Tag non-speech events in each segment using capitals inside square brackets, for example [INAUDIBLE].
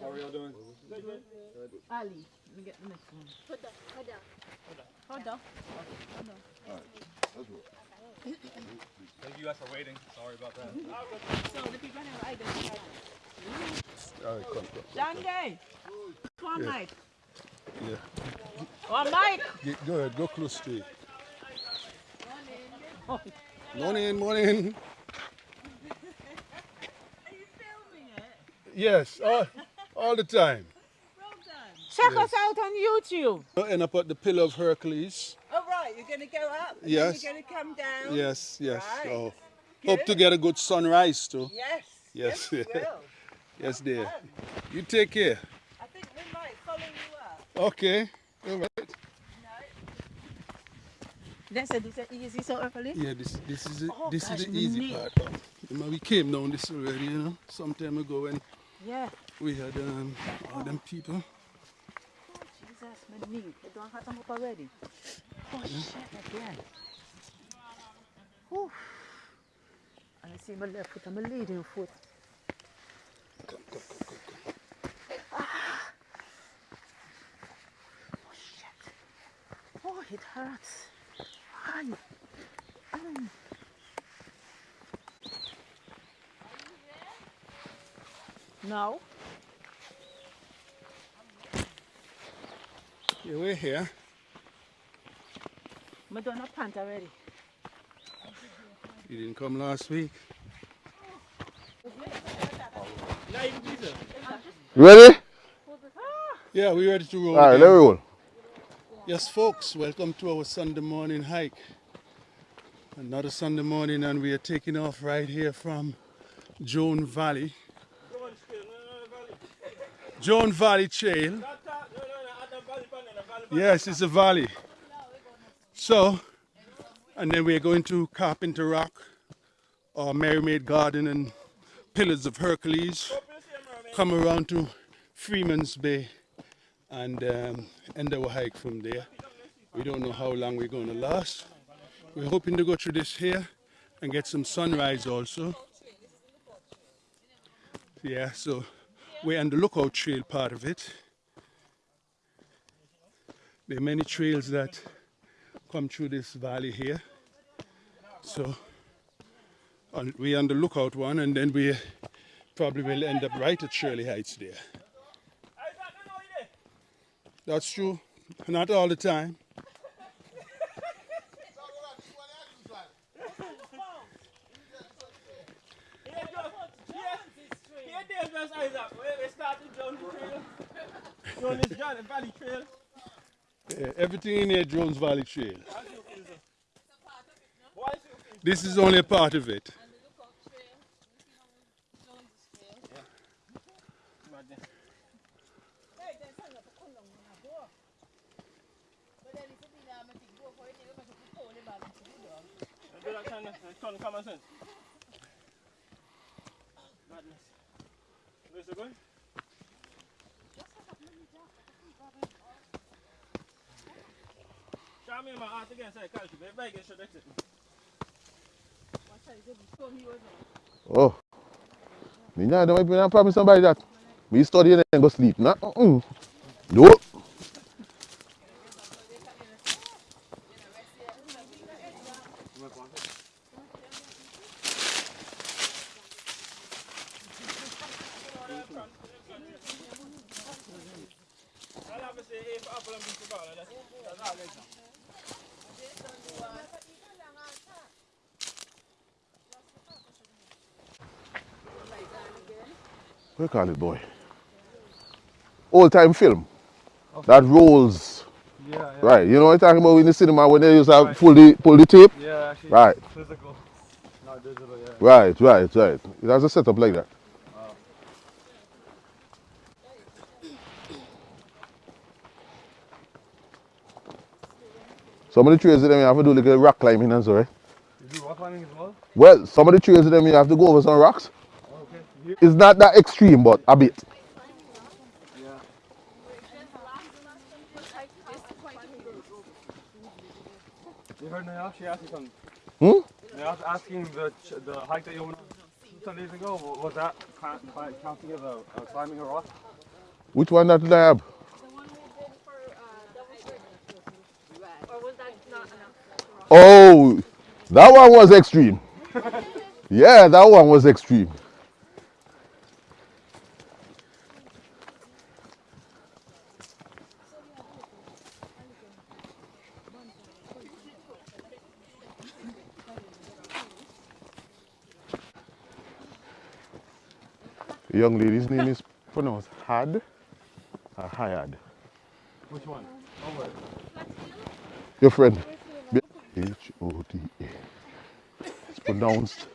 How are y'all doing? Ali, let me get the next one. Hold Huda. Hold on. Thank you guys for waiting. Sorry about that. So the people have identified. All right, come, come. Dandy, one Yeah. mic. Yeah. Oh, one mic. Get, go ahead, go close to Oh, Morning, morning. are you filming it? Yes, all, all the time. Well done. Check us out on YouTube. We'll end up at the Pillar of Hercules. Oh, right, you're going to go up? and then Yes. You're going to come down? Yes, yes. Right. Oh, hope to get a good sunrise too. Yes. Yes. Yes. [LAUGHS] Yes, dear. You take care. I think we might follow you up. Okay. All right. They said this is easy so early. Yeah, this this is the, Oh, this gosh, is the easy neat. part. Remember, we came down this already, you know, some time ago when Yeah. we had um, all them people. Oh, Jesus, my knee. They don't have them up already. Oh, shit, again. Whew. And I see my left foot and my leading foot. Come, come, come, come, come. Oh, shit. Oh, it hurts. Ay. Mm. No. Yeah, we're here. I done a pant already. You didn't come last week. Ready? Yeah, we're ready to roll. All right, again. let me roll. Yes, folks, welcome to our Sunday morning hike. Another Sunday morning, and we are taking off right here from Joan Valley. Joan Valley Trail. Yes, it's a valley. So, and then we're going to Carpenter Rock, or Mermaid Garden, and Pillars of Hercules. Come around to Freeman's Bay and um, end our hike from there. We don't know how long we're going to last. We're hoping to go through this here and get some sunrise also. Yeah, so we're on the lookout trail part of it. There are many trails that come through this valley here. So on, we're on the lookout one and then we probably will end up right at Shirley Heights there. That's true. Not all the time. Here, there's West Isaac. Where we started Jones Trail. Jones John, Valley Trail. Yeah, everything in here Jones Valley Trail. This is only a part of it. now, don't wipe your hand, promise somebody that. But you studying and go sleep. Nah? Mm -mm. No. What you call it, boy? Old time film. That rolls. Yeah, yeah. Right. You know what I'm talking about in the cinema when they used to Right. pull the pull the tape? Yeah, actually. Right. Physical. Not digital, yeah. Right, right, right. It has a setup like that. Some of the trails them you have to do like a rock climbing and so, right? You do rock climbing as well? Well, some of the trails them you have to go over some rocks. Okay. You, It's not that extreme, but a bit. yeah. You heard Nayashi asking something? Hmm? Nayashi asking the, the hike that you went on. some days ago. wa- Was that cli- cli- counting as a, a climbing a rock? Which one that I have? The one we did for uh, double circle. Or was that not enough? Oh, that one was extreme. [LAUGHS] yeah, that one was extreme. Young lady's name is pronounced Had uh, or Hayad. Which one? Your friend. H O D A. It's pronounced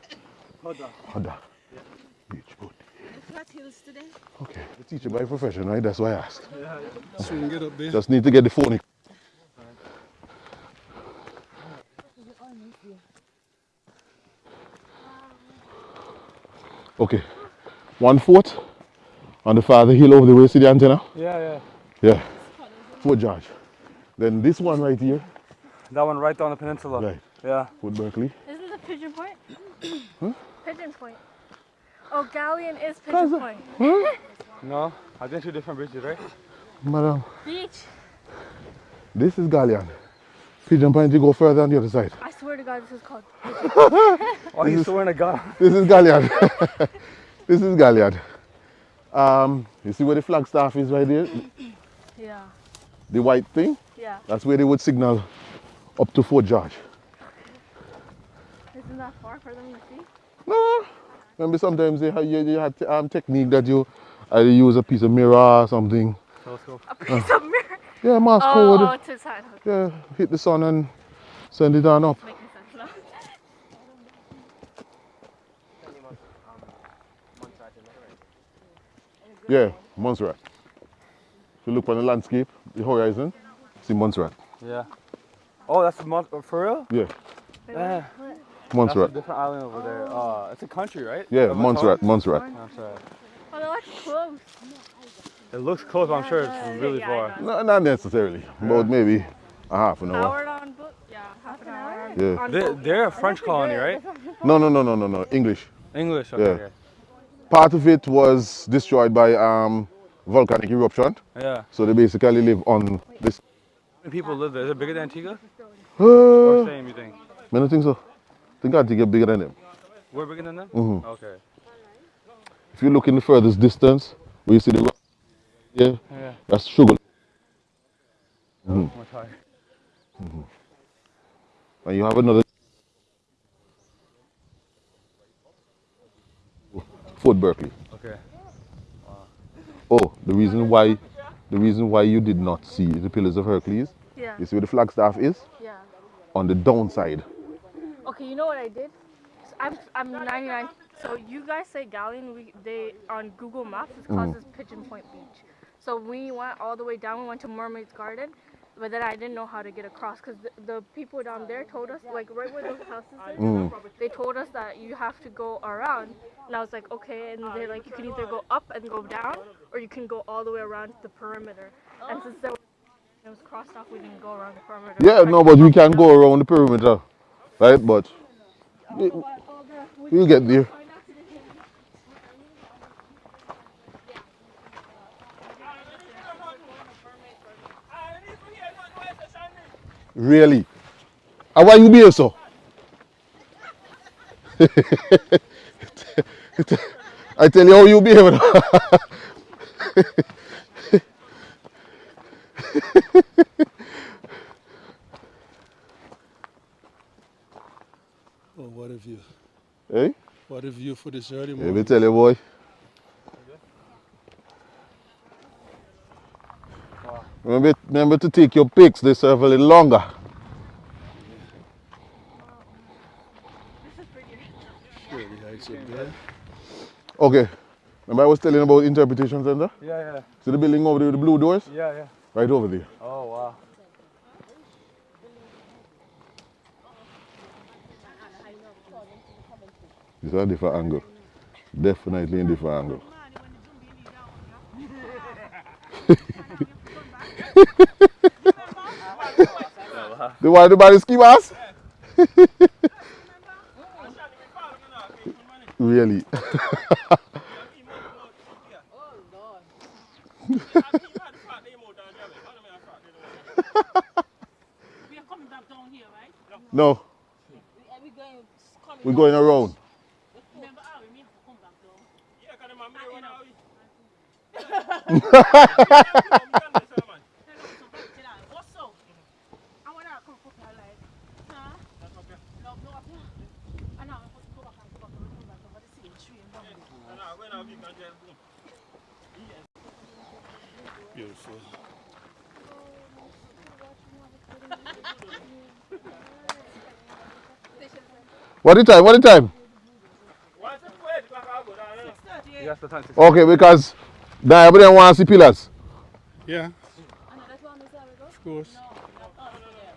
Hoda. Hada. H O D Flat Hills today. Okay, the teacher by profession, right? That's why I asked. Soon get up there. Just need to get the phone. Okay, one foot on the farther hill over the way. See the antenna? Yeah, yeah. Yeah, Fort George. Then this one right here, That one right down the peninsula. right, Yeah. Fort Berkeley. Isn't the Pigeon Point? [COUGHS] huh? Pigeon Point. Oh, Galleon is Pigeon Point. Huh? [LAUGHS] No, I think two different bridges, right? Madam, Beach. this is Galleon. Pigeon Point, you go further on the other side. I swear to God, this is called. [LAUGHS] Oh, you swearing to God. This is Galliard. [LAUGHS] this is Galliard. Um, you see where the flagstaff is right there? Yeah. The white thing? Yeah. That's where they would signal up to Fort George. Isn't that far for them to see? No. Remember sometimes they have, you, you had um, technique that you either use a piece of mirror or something. Telescope. A piece of mirror. Yeah, mask Oh, code. oh, to the side. Okay, Yeah, hit the sun and send it on up. making sense now. Yeah, Montserrat. If you look on the landscape, the horizon, see Montserrat. Yeah. Oh, that's a mon- for real? Yeah, Yeah. That's a Montserrat. different island over there. Uh, it's a country, right? Yeah, Of its Montserrat. Montserrat. Montserrat. Oh, no, that's close. It looks close, but I'm sure it's really yeah, far. No, not necessarily. About maybe a half an hour. Howard on book? Yeah, half an hour. Yeah. they, they're a French colony, right? [LAUGHS] No, no, no, no, no, no. English. English. Okay. Yeah. Part of it was destroyed by um, volcanic eruption. Yeah. So they basically live on this. How many people live there? Is it bigger than Antigua? Or Uh, same, you think? I don't think so. I think it's bigger than them. We're bigger than them? Mhm. Okay. If you look in the furthest distance, where you see the rock, yeah, Yeah. that's sugar. I'm tired. And you have another Fort Berkeley. Okay. Oh, the reason why, the reason why you did not see the Pillars of Hercules, Yeah. you see where the flagstaff is Yeah. on the downside. Okay, you know what I did? I'm I'm 99. So you guys say Galleon, we they on Google Maps it's Mm-hmm. Pigeon Point Beach. So we went all the way down. We went to Mermaid's Garden, but then I didn't know how to get across because the, the people down there told us like right where those houses are. Mm. They told us that you have to go around, and I was like okay. And they're like you can either go up and go down, or you can go all the way around the perimeter. And since there it was crossed off, we didn't go around the perimeter. Yeah, no, but we can down. go around the perimeter, right? But we- we'll get there. Really? And why you be here so? I tell you how you behave. Oh, what a view. hey? What a view for this early morning. Let me tell you, boy. Remember, remember to take your pics. They serve a little longer. Really heights up there. Okay. Remember I was telling you about interpretation center? Yeah, yeah. See the building over there with the blue doors? Yeah, yeah. Right over there. Oh, wow. This is a different angle. Definitely in different angle. [LAUGHS] the one the body ski mask? [LAUGHS] Really. He must know here. Oh, Lord. He had- he had flat the emote and jam it. How do you mean flat the emote? We are coming back down here, right? No, We, are we going coming we're down? going around. Remember, ah, we have to come back down. Yeah, 'cause the man me wanna we- Hello, so back to that. What's up? I want to come put my like, huh? No, no, up here. I know, I'm supposed to go back and go back and come back over the same tree and down there. Beautiful. What the time? What the time? Yes, the time. Okay, because now everybody wants to see pillars. Yeah, I know, that's why I'm saying we go. of course. No, not us, them.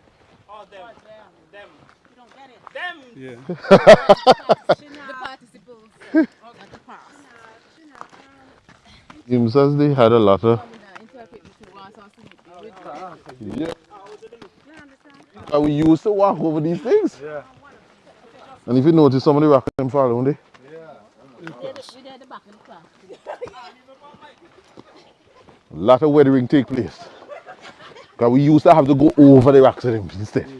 Oh, them. Us, them. Them. You don't get it. Them. Yeah. [LAUGHS] The participles. Not the past. Him says they had a lot of. Interpret between once or Yeah. And we used to walk over these things. Yeah. And if you notice, some of the rocks them fall, don't they? We there the back of the class. A lot of weathering take place. Because we used to have to go over the rocks of them instead.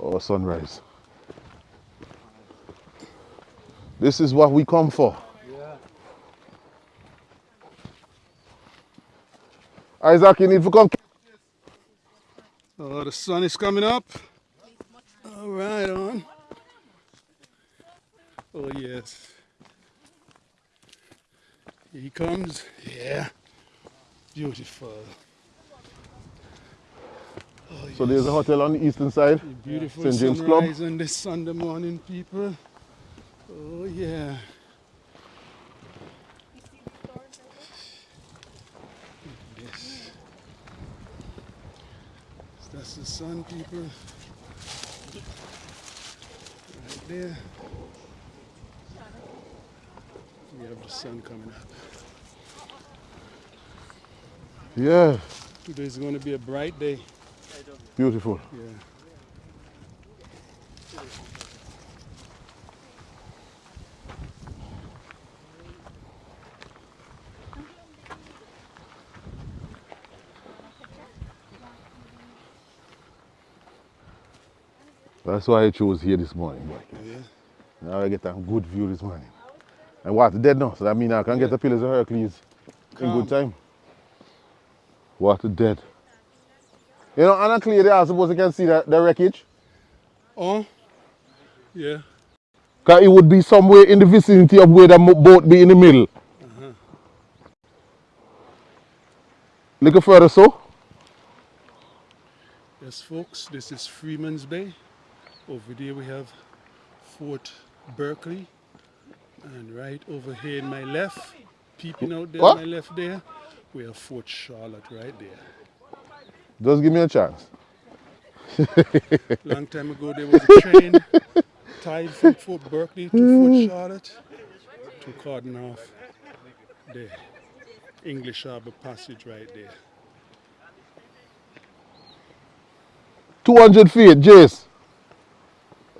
Oh, sunrise. This is what we come for. Isaac, you need to come. Oh, the sun is coming up. All right, on. Oh, yes. Here he comes. Yeah. Beautiful. Oh, So there's a hotel on the eastern side. Beautiful St. James Club. on this Sunday morning, people. Oh, yeah. Yes. That's the sun, people. Right there. We have the sun coming up. Yeah, Today's going to be a bright day. beautiful. Yeah. That's why I chose here this morning. Yeah. Now I get a good view this morning. And water dead now, so that means I can get the pillars of Hercules in good time. Water dead. You know, Anna clear there, I suppose you can see the, the wreckage. Oh, yeah. Because it would be somewhere in the vicinity of where the boat be in the middle. Uh-huh. Little further so. Yes, folks, this is Freeman's Bay. Over there we have Fort Berkeley. And right over here in my left, peeping out there What? my left there, we have Fort Charlotte right there. Just give me a chance. Long time ago there was a train [LAUGHS] tied from Fort Berkeley to Fort Charlotte to cordon off the English Harbor Passage right there. 200 feet, Jace.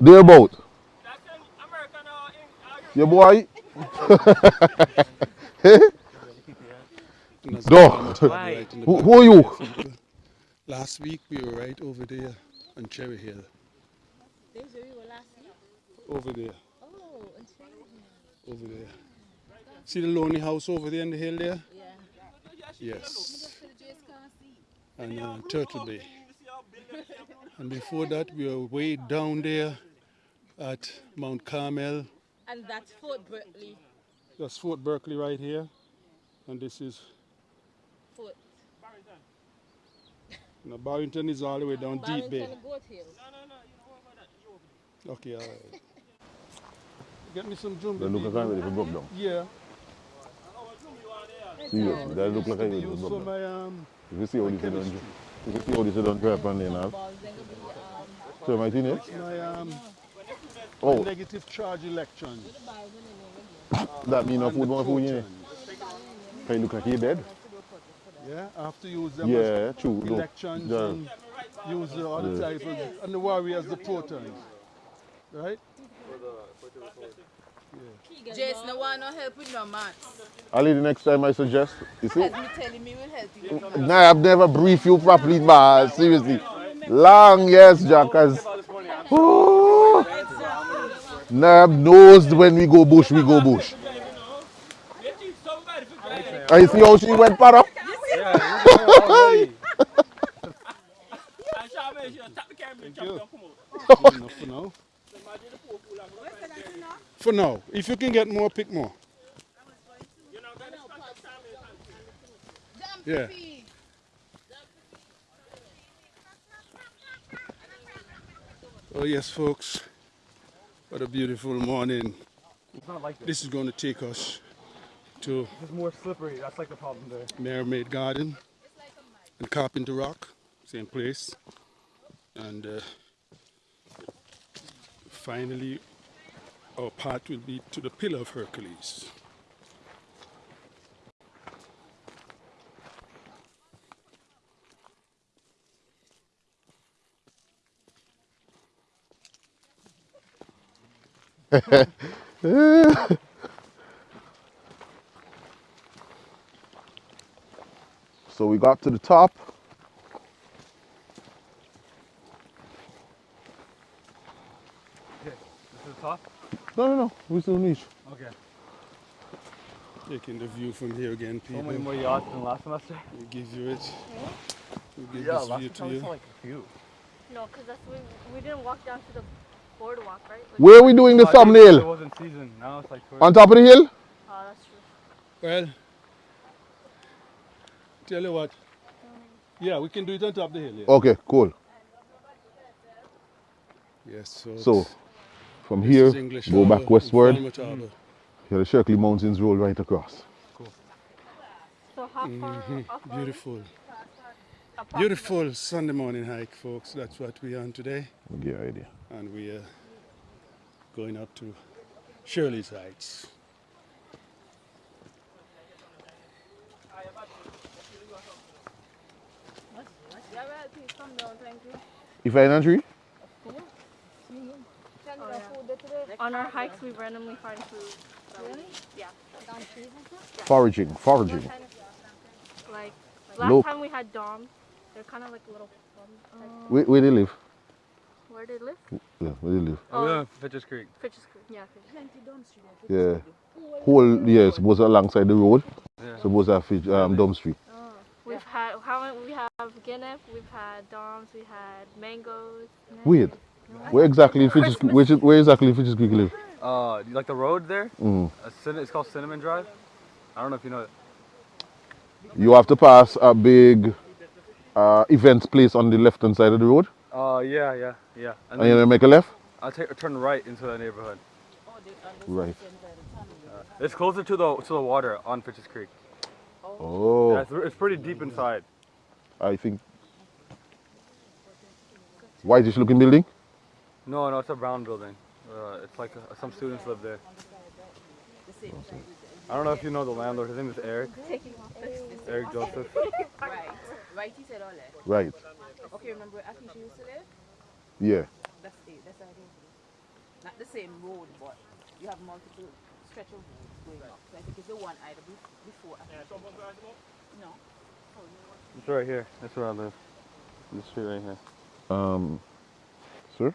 Thereabout. That's in American or in, uh, Your boy? [LAUGHS] And that's Dog. the mountain right in the Who, who are you? Last week we were right over there on Cherry Hill. Days where we were last week. Over there. Oh, and over there. See the lonely house over there on the hill there? Yeah. Yes. And uh, Turtle Bay. And before that, we were way down there at Mount Carmel. And that's Fort Berkeley. That's Fort Berkeley right here. And this is, Fort you know, Barrington is all the way down Deep Bay. Barrington Goat Hill. Okay, all right. [LAUGHS] Get me some jumbo. That look like I'm ready for broke down. Yeah. Seriously, that look like I'm ready for Use broke down. my um, You see how this is done. You see how this is done crap on there now. Balls, then gonna be, So my thing is, my um, oh, negative charge electrons. [LAUGHS] that mean no food, more food in it. Electrons. Can you look like you're dead? Yeah, I have to use them Yeah, as true. no. elections Yeah. and use the other Yeah. type of, and the warriors, the protons. Right? Jace, no one no help with no maths. Ali, the next time I suggest, you see? As me telling me, will help you. Nah, I've never briefed you properly, man. Seriously. Long, yes, Jack. Cause, Ooh. Nab knows when we go bush, we go bush. You teach somebody for driving. I see how she went para. And Charmaine, she'll tap the camera and jump you. down, come out. Good enough for now. Imagine the poor fool I'm gonna For now. If you can get more, pick more. You know, that is contact Charmaine. Yeah. Oh yes, folks. What a beautiful morning. It's not like this. This is going to take us to It's more slippery. That's like the problem there. Mermaid Garden and Carpenter Rock, same place. And uh, finally, our path will be to the Pillar of Hercules. [LAUGHS] So we got to the top. Okay. This is the top? No, no, no. We still reach. Okay. Taking the view from here again, people. So many more yachts than last semester? We give you it. We give Yeah, this last view to you. like a few. No, because we, we didn't walk down to the boardwalk, right? Like, Where are we doing the No, I think It thumbnail? wasn't season. Now it's like towards On top of the hill? Oh, that's true. Well, tell you what. Yeah, we can do it on top of the hill. Yeah. Okay, cool. Yes, so. So, from this here, is English go back Harbour, westward. Falmouth Harbour. Here the Shekerley Mountains roll right across. Cool. So how far up are we? Mm-hmm. Beautiful. Beautiful Sunday morning hike, folks. That's what we are on today. I'll get an idea. And we are going up to Shirley's Heights. Yeah, well, please come down, thank you. You find a tree? Oh. On our hikes, we randomly find food. Really? Yeah. Foraging, foraging. Like last Look. time we had doms. They're kind of like little. Doms. Oh. Where, where they live? Where they live? Yeah, where they live. Oh, yeah, Fitch's Creek. Fitch's Creek. Yeah, Fitch's. Yeah. Whole, yeah, suppose alongside the road. Yeah. Suppose that fish, um, Dumb Street. Oh. We've had how many? We have Guinness. We've had doms. We had mangoes. Weird. Where exactly in Fitch's Creek? Where, where exactly in Fitch's Creek you live? Uh, you like the road there? Mm. Cin- it's called Cinnamon Drive. I don't know if you know it. You have to pass a big uh, events place on the left hand side of the road. Uh, yeah, yeah, yeah. And And you then then make a left? I'll take turn right into the neighborhood. Right. It's closer to the to the water on Fitch's Creek. Oh, Yeah, it's, it's pretty deep inside. I think. Why is this looking building? No, no, it's a brown building. Uh, it's like uh, some students live there. I don't know if you know the landlord. His name is Eric. Eric Joseph. [LAUGHS] Right. Right, he said all that. Right. Okay, remember where Akisha used to live? Yeah. That's it. That's how it is. Not the same road, but you have multiple stretch of roads going up. So I think it's the one either be- before. Akisha. No. It's right here. That's where I live. This street right here. Um, sir?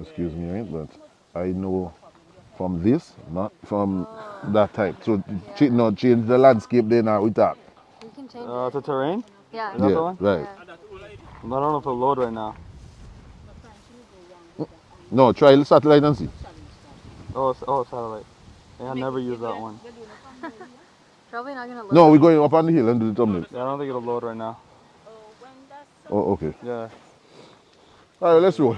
Excuse me, right? But I know from this, not from that type. So, ch- no, change the landscape there now we talk. We can change Uh, it's a terrain. Yeah. Is that Yeah, the one? right. I don't know if it'll load right now. No, try the satellite and see. Oh, oh, satellite. Yeah, I never use that one. Probably not gonna look. No, we're going up on the hill and do the thumbnail. Yeah, I don't think it'll load right now. Oh, okay. Yeah. All right, let's roll.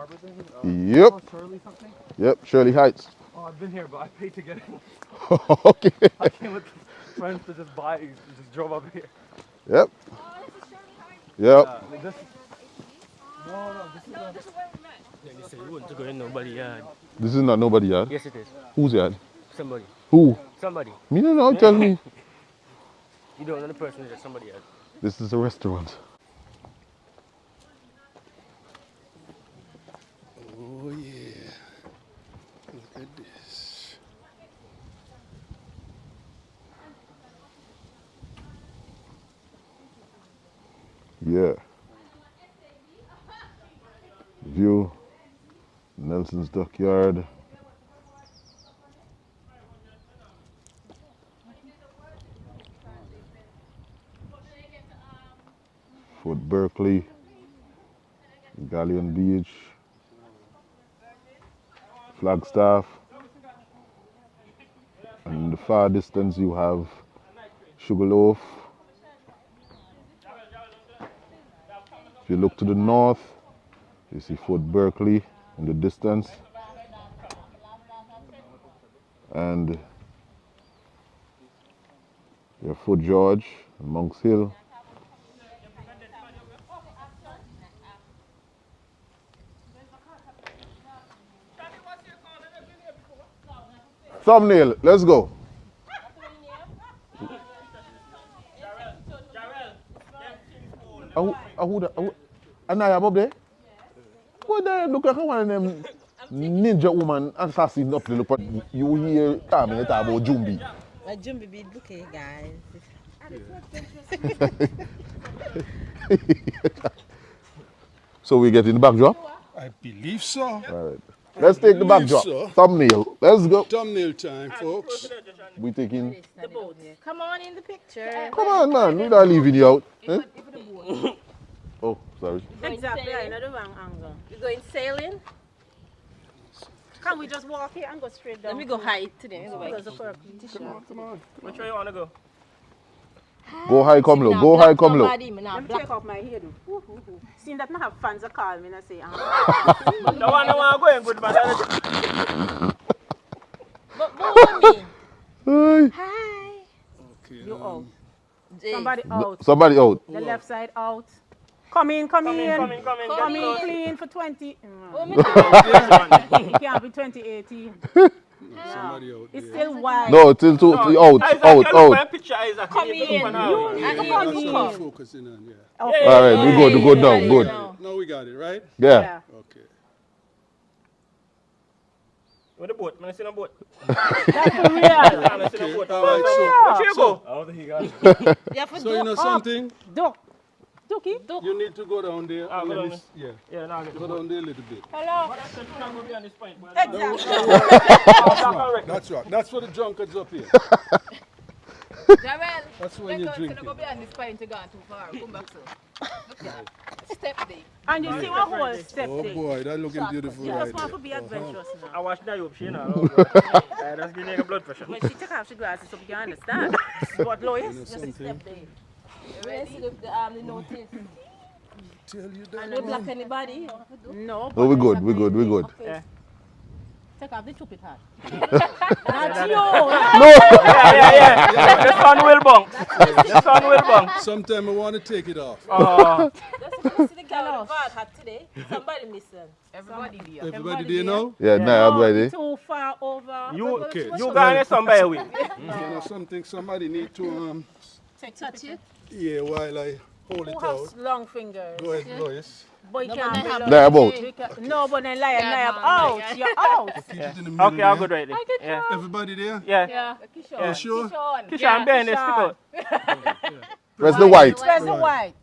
Harbor thing? Yep. Uh, Shirley something? Yep, Shirley Heights. Oh, I've been here, but I paid to get in. [LAUGHS] okay. I came with friends to just buy, just drove up here. Yep. Yep. Uh, this, no, no, this is a, Yeah, they say you want to go in nobody yard. This is not nobody yard. Yes, it is. Who's yard? Somebody. Who? Somebody. Me no know, tell me. [LAUGHS] You don't know the person, it's just somebody yard. This is a restaurant. Oh yeah. Look at this. Yeah. View. Nelson's Dockyard. Fort Berkeley. Galleon Beach. Flagstaff. And the far distance you have Sugarloaf. If you look to the north, you see Fort Berkeley in the distance. And you have Fort George, Monks Hill. Thumbnail, let's go. Ahu, ahu, ahu, Anaya Bob there? What there look like one of them ninja woman assassin up there, but you hear Carmen talk about Jumbi. My Jumbi be looking, guys. [LAUGHS] So we get in the backdrop? I believe so. Alright. Let's take the backdrop. so. Thumbnail. Let's go. Thumbnail time, folks. We taking The boat. Come on in the picture. Come on man, we're not leaving you out. Eh? [LAUGHS] Oh, sorry. Exactly, I know the wrong angle. We're going sailing. Can't we just walk here and go straight down? Let me go hide today. Let me go There's a purple. Which way you want to go? Go high, come low. Go high, come low. Let me take off my hair, though. Seeing that I have fans that call me and I say, [LAUGHS] ah. The one that want to go in good, man. [LAUGHS] But but [LAUGHS] me. Hey. Hi. Okay, You um, out. Somebody out. Somebody out. The left side out. Come in, come, Come in. in, come in, come in. Come in, clean for 20. Oh, Mm. me can't be 2018. Somebody It's still wide. No, till two, out, Isaac, out, you look out. my picture, Isaac. Come You need to in. look. You Yeah, need to yeah, come that's what in. Focusing on, yeah. Okay. Alright, we good, we good now, good. Yeah. Now we got it, right? Yeah. Yeah. Okay. With the boat, man, I see no boat. That's for real. Man, I see no boat. All right, so, Where you go? I don't think he got it. You have to so you know something? Duck. Ducky. You need to go down there. Ah, go down me Yeah, Yeah, now I get go down there a little bit. Hello. But I said you can't go behind this point, boy. Exactly. That's right. That's for the drunkards up here. Jarrell, That's when you drink gonna go it. behind this pint to go too far. Come back, sir. Look at. Step day. And you see what whole step day. Oh boy, that looking beautiful You right just want there. to be adventurous now. I watch that you she now. I just give you blood pressure. When she take off she glasses, so you understand. [LAUGHS] but Lois, just a step there. Where's the, the, um, the notice? Tell you that. We block anybody? No. Oh, we good, we're good, we're good. Take off the stupid hat. [LAUGHS] Not you. [LAUGHS] Yeah, yeah, yeah. The sun will bunk. The sun will bunk. Sometime I want to take it off. Oh, That's the girl with the bad hat today. Somebody missing. Everybody there. Everybody there now? Yeah, now I'm ready. Too far over. you, Okay. you got somebody with. You know something? Somebody need to um Touch it. yeah while I hold it Who out. long fingers? Go ahead, Lois. But you No, can't but I be have long. Now about. No, but then lie, Yeah, lie man, out. You're out. Keep it in the middle. Okay, I'll go right there. Yeah. Everybody there? Yeah. Yeah. You sure? Sean. Kisha, I'm behind this. Stick out. [LAUGHS] Press the white. Where's the white?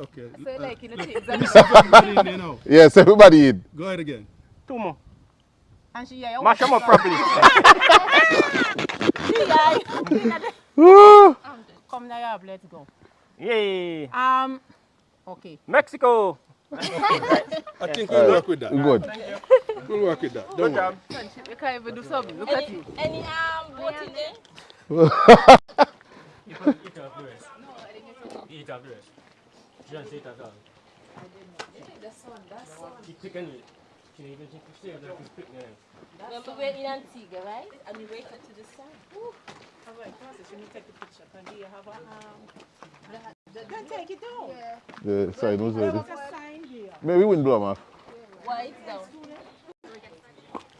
Okay. So like, you know, things Let me see everybody in there now. Yes, everybody in. Go ahead again. Two more. And she yeah, Mash them up properly. [LAUGHS] [LAUGHS] Come now, yeah, let's go. Yay. Um, okay. Mexico. I think we'll work with that. We good. We'll work with that. Good Don't worry. job. You can't even do something. Look at you. any um boat in there? Eat up the rest. She don't say it at all. She picking it. She even she can see that she's picking it. Remember we're in Antigua, right? And we wake up to the sun. Have a process when you take the picture. And do you have a um? Take it down. The sign was There ready. was a sign there. Maybe wind blow 'em off. Why it's down?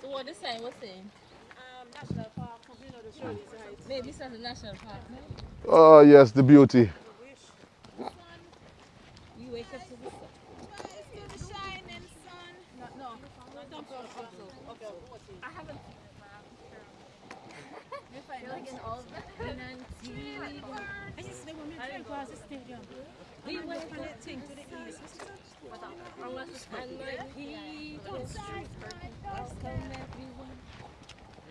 So what the sign was saying? Um, National Park, you know the Shirley's Heights. Maybe it's not the national park, no? Oh yes, the beauty. You wake up to the sun. No, no, not them for also. Okay, what's it? I haven't. like in all in Antigua. I just they want me to drink across the stadium. We went from that thing to the east. Unless it's and my people welcome everyone.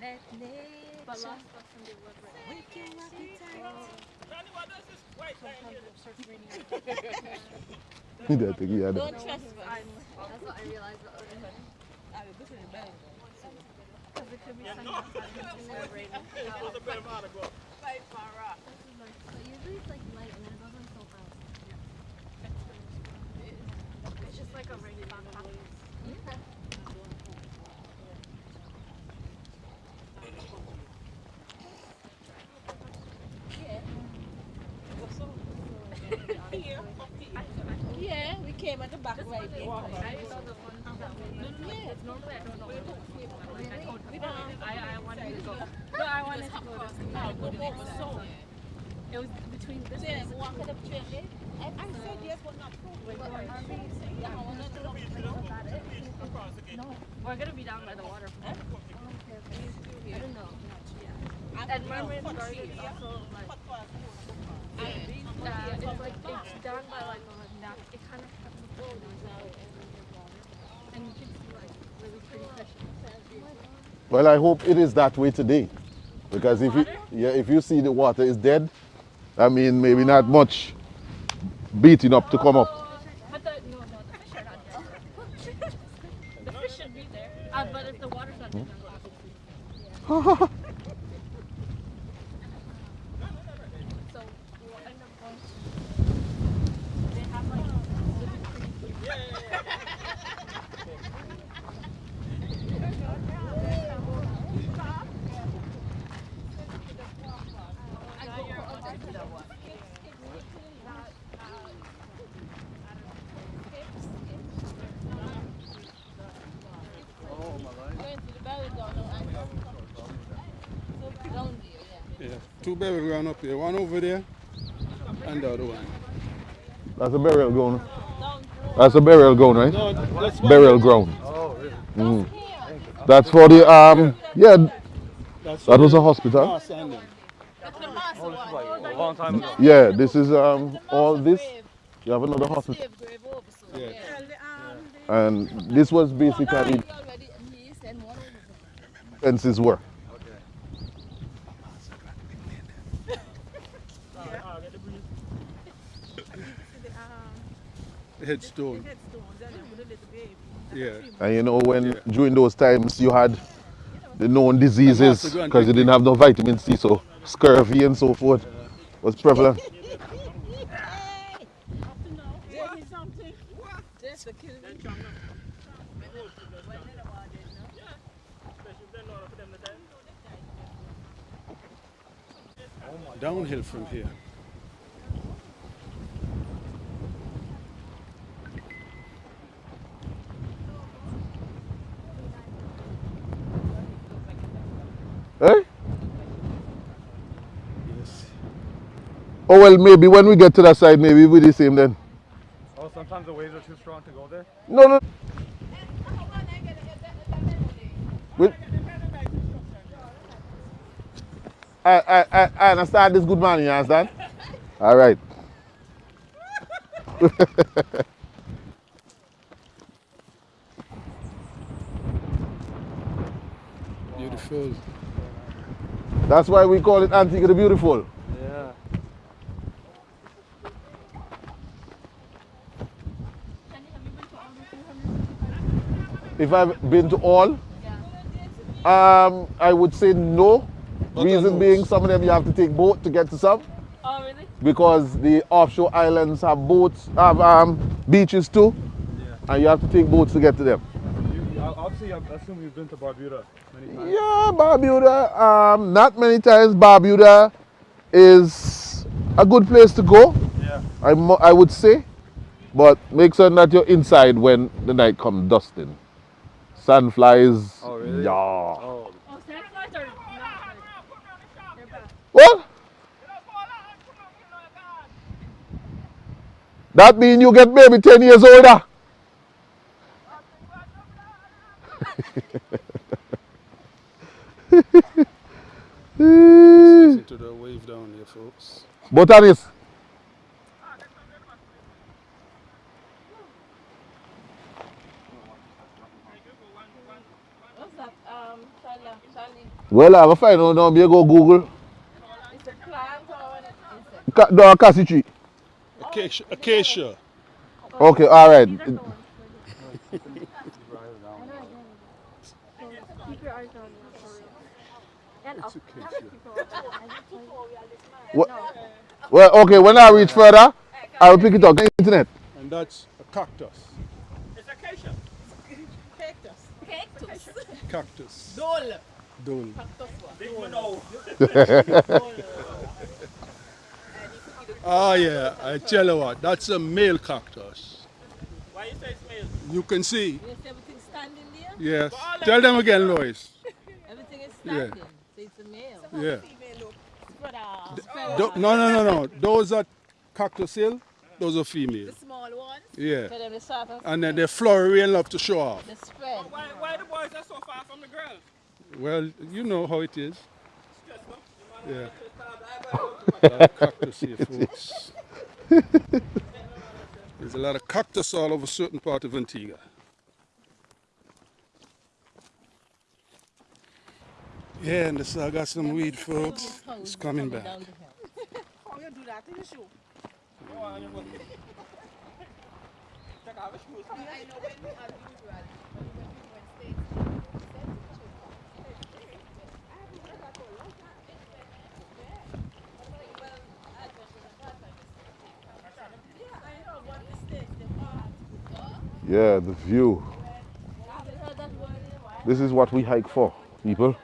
Let But nature last Sunday was right. wake your appetite. That thing, yeah, that- Don't trespass. That's what I realized the other day. I will go to the bed. Because it could be sunny outside and it's raining. But usually it's like light and then it goes on so fast. It's just like a. Yeah, we came at the back right there. I saw the one that was Yeah. normally I don't know. I told her, I, I wanted to go. No, I wanted to go to so It was between this Then and walk up train there. I said yes, but not. Yeah, I go. No, we're gonna be down by the water. I don't know. And Mermaid Garden is also like, it's like it's down by like. It kind of has a pool and you can see like really pretty fish. Well, I hope it is that way today, because if you, yeah, if you see the water is dead, I mean maybe not much beating up to come up. But the no, no, the fish are not dead. [LAUGHS] the fish should be there. Uh, but if the water's not dead, then [LAUGHS] obviously. So we'll end up going. to- They have like really pretty Going to the burial ground now, and down there, yeah. Yeah, two burial ground up here, one over there and the other one. That's a burial ground. That's a burial ground, right? No, that's Burial ground. Oh, really? Mhm. That's for the um. Yeah, that's that was a hospital. mass and them. This is like a long time ago. Yeah, this is um all this. You have another hospital, Slave grave over, so Yeah. yeah. Tell the the and this was basically He already, and he sent one over. fences were. Headstone. and with a little baby. Yeah. And you know when during those times you had the known diseases Master, go and because you didn't have no vitamin C, so scurvy and so forth was prevalent. Up to now, tell me something. Just to kill me. Downhill from here. Eh? Yes. Oh well, maybe when we get to that side, maybe we'll be the same then. Oh, sometimes the waves are too strong to go there. No, no. I, I, I, I understand this good man, you understand? [LAUGHS] All right. Beautiful. That's why we call it Antigua the Beautiful. Yeah. If I've been to all, um, I would say no. Not Reason being, some of them you have to take boat to get to some Oh really? because the offshore islands have boats, have um, beaches too, and you have to take boats to get to them. You, I- obviously, I assume you've been to Barbuda many times. Yeah, Barbuda. Um, not many times. Barbuda is a good place to go. Yeah. I, mu- I would say, but make sure that you're inside when the night comes dusting. Sandflies. Oh, really? Yeah. Oh, Oh, sandflies are not good. They're bad. What? That mean you get maybe 10 years older. Listen to the wave down there, folks. Botanist. What's that? Um, Charlie, Charlie. Well, I will find out now. Me go Google. It's a plant or an insect? Ca- no, cassie tree. Acacia. Acacia. Okay, all right. These are the ones. Keep your eyes down there for real. And up. Wha- Well, okay, when I reach further, I will pick it up. Internet. And that's a cactus. It's acacia. Cactus. Cactus. Cactus. Dole. Dole. Big Mano. Ah, yeah. I tell you what, that's a male cactus. Why you say it's male? You can see. Yes, everything standing there. Yes. Tell them again, Lois. [LAUGHS] Everything is Yeah. standing. So it's a male. Yeah. Spread out. Do- no, no, no, no. Those are cactus hill. Those are female. Small ones. Yeah. So then they start to And then they flowery and love to show off. they spread. Why, why the boys are so far from the girls? Well, you know how it is. Just look. You man Yeah. just start- I- I- A lot of cactus here, folks. [LAUGHS] There's a lot of cactus all over certain part of Antigua. Yeah, and this I got some weed, folks. It's coming back. Yeah, the view. This is what we hike for, people.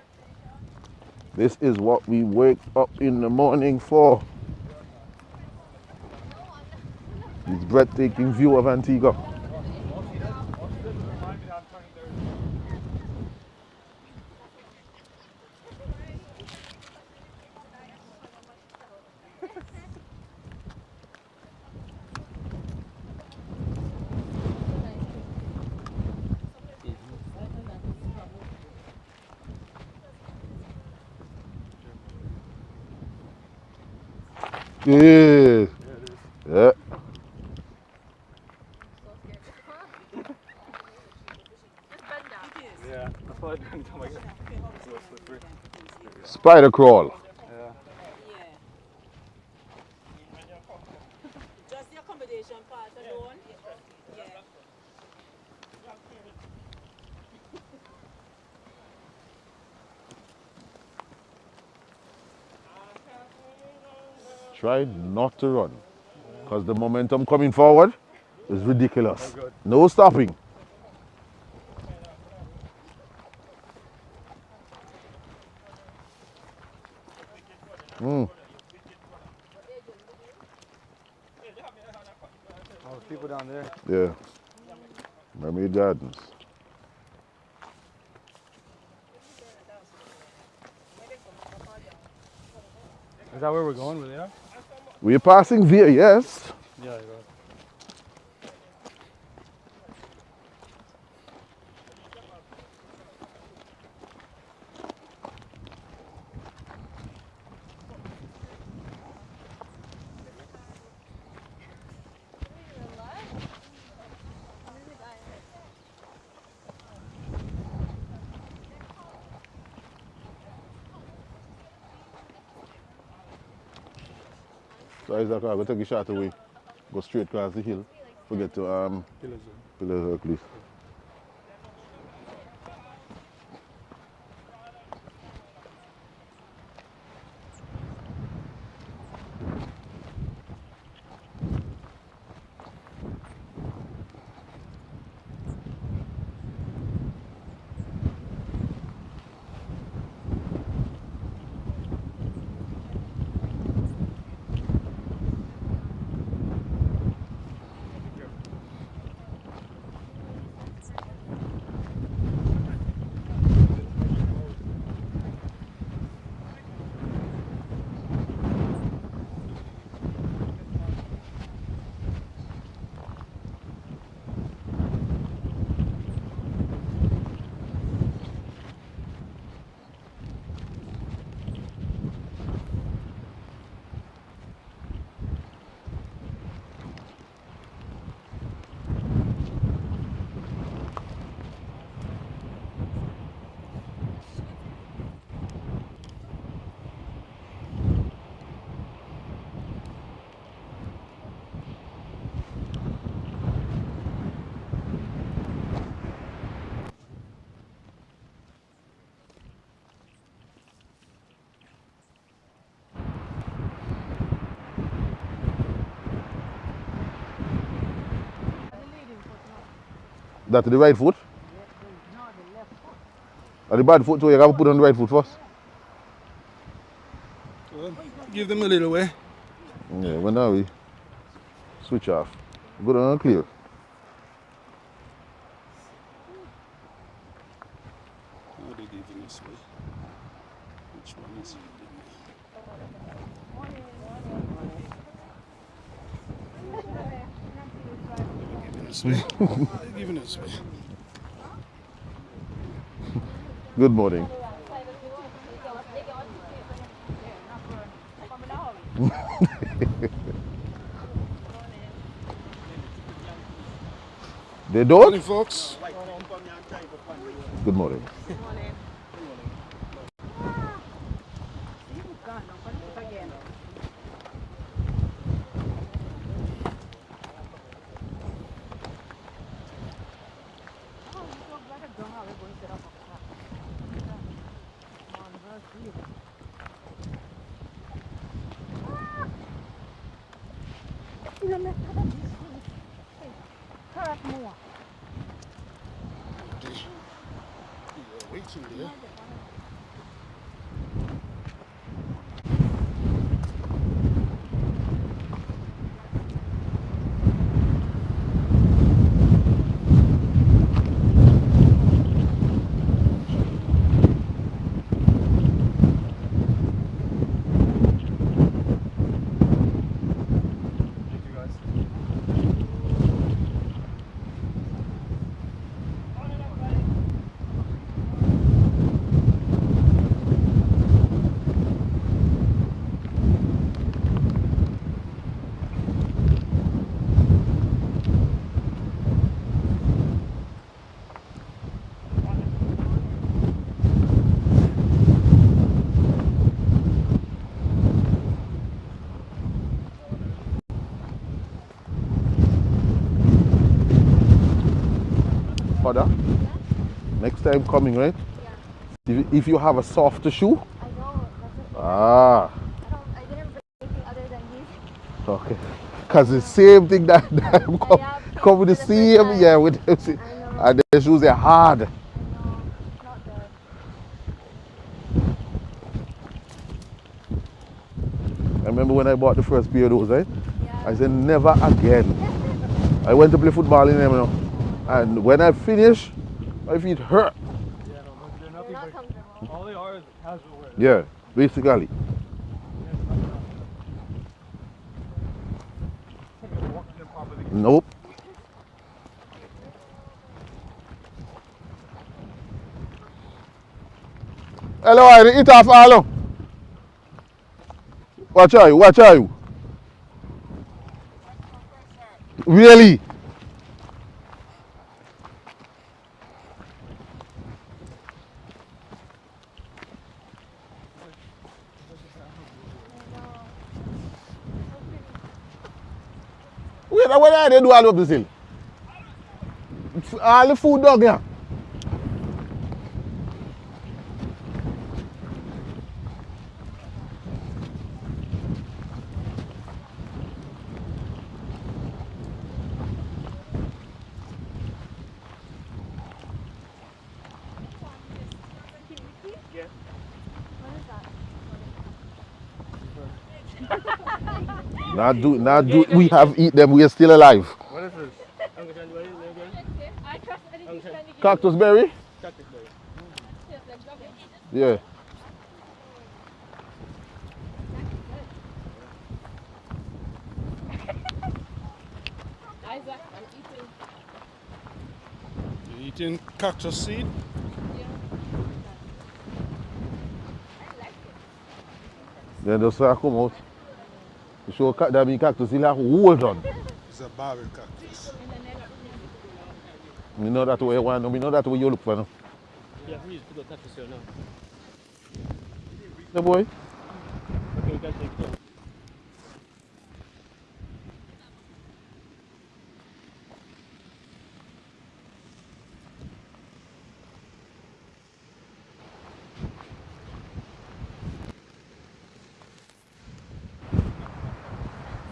This is what we wake up in the morning for. This breathtaking view of Antigua. Yeah. Yeah. Just bend down. yeah. That's why I didn't tell my guy. It's a little slippery. Spider crawl. Yeah. Just the accommodation part alone. Yeah. Try not to run. Because the momentum coming forward is ridiculous. Oh no stopping. Mm. Oh, there's people down there. Yeah. Mermaid Gardens. Is that where we're going? Where they are? We're passing via, yes. Yeah, you're right. So Isaac, I'm going to take a shot away. Go straight across the hill. Forget to um, Pillars Hercules. That the right foot? Or the bad foot so you have to put on the right foot first. Well, give them a little way. Yeah, when now we switch off. Good and clear. How they giving us way? Which one is it? [LAUGHS] Giving us way. They're giving us way. Good morning. [LAUGHS] they don't? Morning, folks. Good morning. Waiting there. Father, next time coming, right? If, if you have a softer shoe, I know. That's what ah, I don't. I didn't bring anything other than these. okay. Because the same thing that, [LAUGHS] that come, yeah, come with the the same, yeah, with see- and the shoes are hard. I know. Not good. I remember when I bought the first pair of those, right? Yeah. I said, never again. [LAUGHS] I went to play football in them, you know. And when I finish, my feet hurt. Yeah, they're They're not all they are is casual wear. Yeah, basically. Nope. Hello, I eat off all. Watch out, watch out. Really? Wè la wè la yade do alop disil. Al foud dog yan. Not do, not do. We have eat them. We are still alive. What is this? Uncle John, what is it again? I trust anything Okay. Sandy Cactus berry? Cactus berry. Yeah. Isaac, I'm eating. Cactus seed? Then come out. You show ca- that cactus, he'll have hold on. It's a barrel cactus. You know that way you want, you know that way you look for now. Yeah, we used to go cactus here now. The boy? Okay, we take it.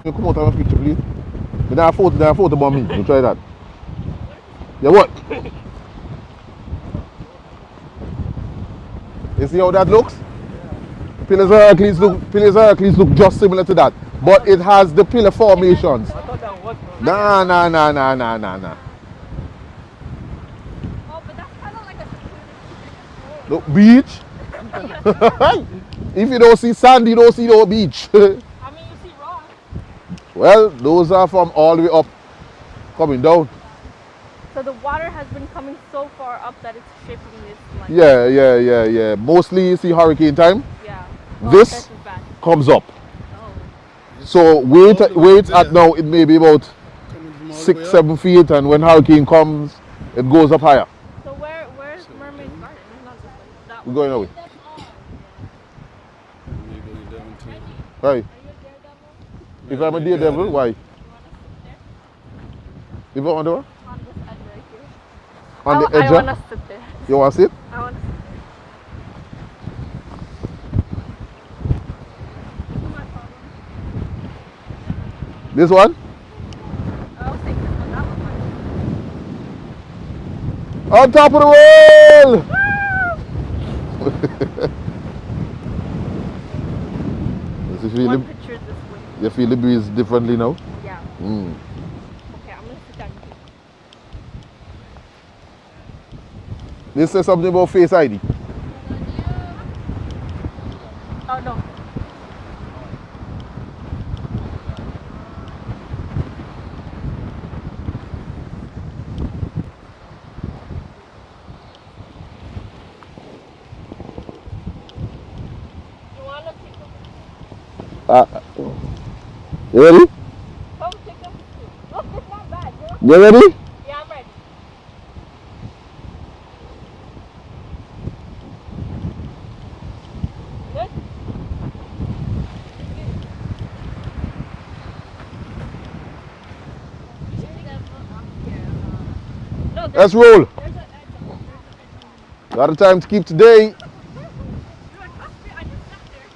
You come out and have a picture, please. You don't have photo, you don't photo about me. You try that. Yeah, what? You see how that looks? Pillars of Hercules look, Pillars of Hercules look just similar to that, but it has the pillar formations. Nah, nah, nah, nah, nah, nah, nah. But Look, beach. [LAUGHS] if you don't see sand, you don't see no beach. [LAUGHS] I mean, you see rock. Well, those are from all the way up, coming down. So the water has been coming so far up that it's shaping this like. Yeah, yeah, yeah, yeah. Mostly you see hurricane time Yeah. This- this comes up. Oh. So wait, All the wait at now. It may be about Coming from all the six, seven feet, and when hurricane comes, it goes up higher. So where where's Mermaid Garden? It's not this way. That We're going away. We're down to- Right. If I'm a daredevil, why? If I'm on the what? On this edge right here. On I, I want to sit there. You want to sit? I want to sit This one? there. I was thinking this one. On top of the world! Does you feel, One the, picture this way. You feel the breeze differently now? Yeah. Mm. Okay, I'm gonna sit down. This says something about Face ID. Oh no. You wanna take a Uh, you ready? Come take a picture. Look, it's you know? You ready? Yeah, I'm ready. Let's roll. Got a time to keep today. Look, trust me, I just sat there.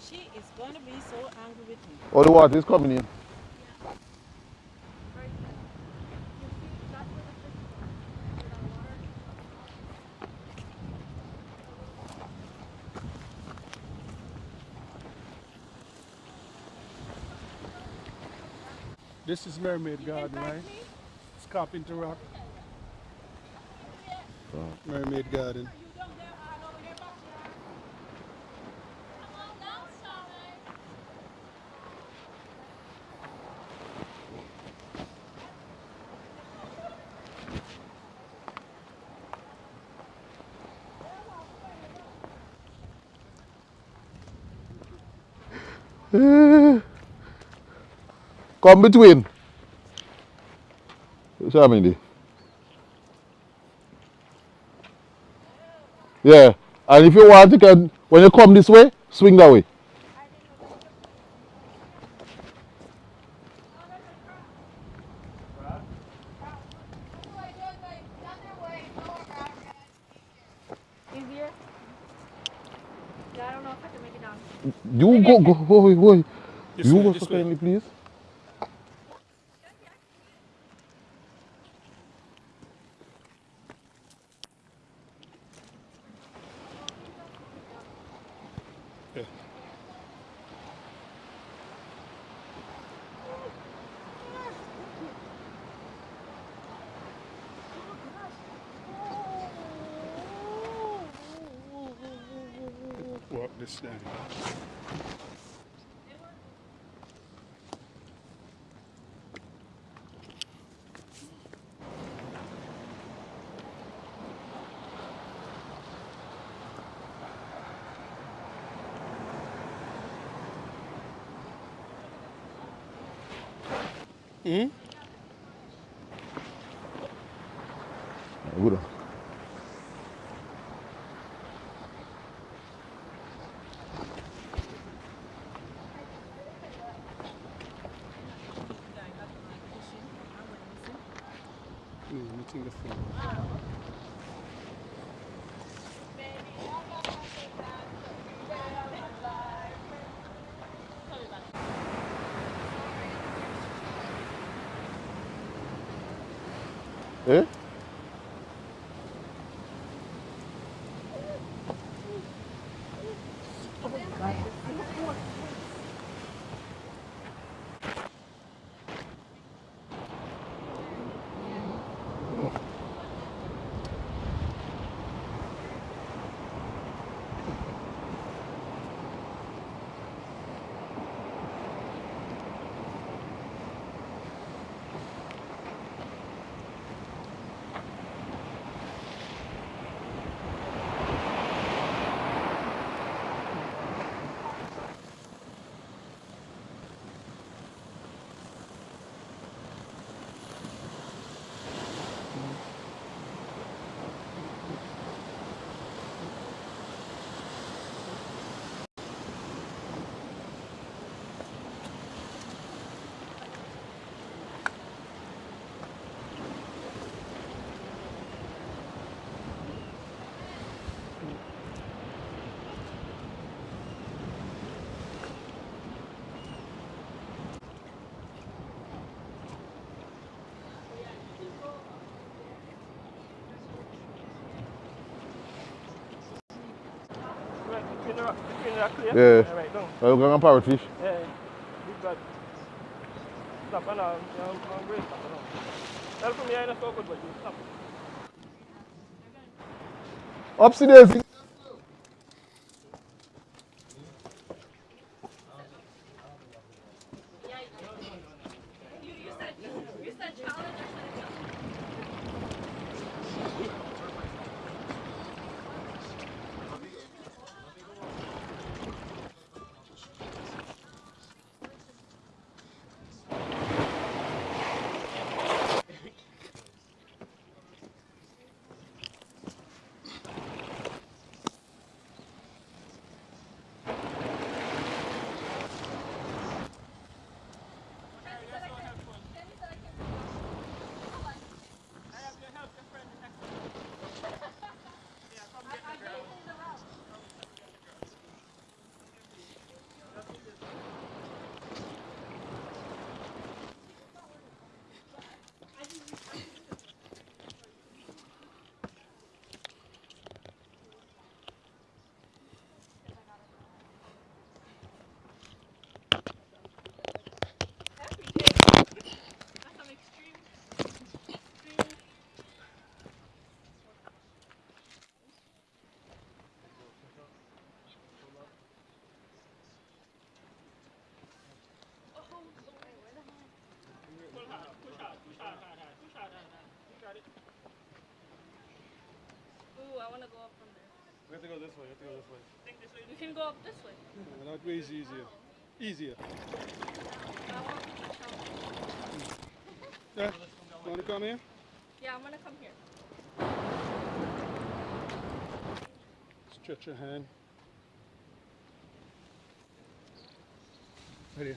She is gonna be so angry. All the water is coming in. This is Mermaid Garden, right? It's Carpenter Rock. Mermaid Garden. Come between. Shamindi. Yeah. And if you want, you can, when you come this way, swing that way. Easier? Yeah, I don't know if I can make it down. You go, go, boy, boy. This You way, go this so way. kindly, please. Yeah. The between the clear. Yeah. Right down. Well, going to parrotfish. Yeah, yeah. Big bad. Stop and know, I'm great and um. Tell from here, I know so good, but you. Ooh, have to go this way. We have to go this way. We can go up this way. Yeah, that way is easier. Oh. Easier. Want to. Yeah? Want to come here? Yeah, I'm gonna come here. Stretch your hand. Right here.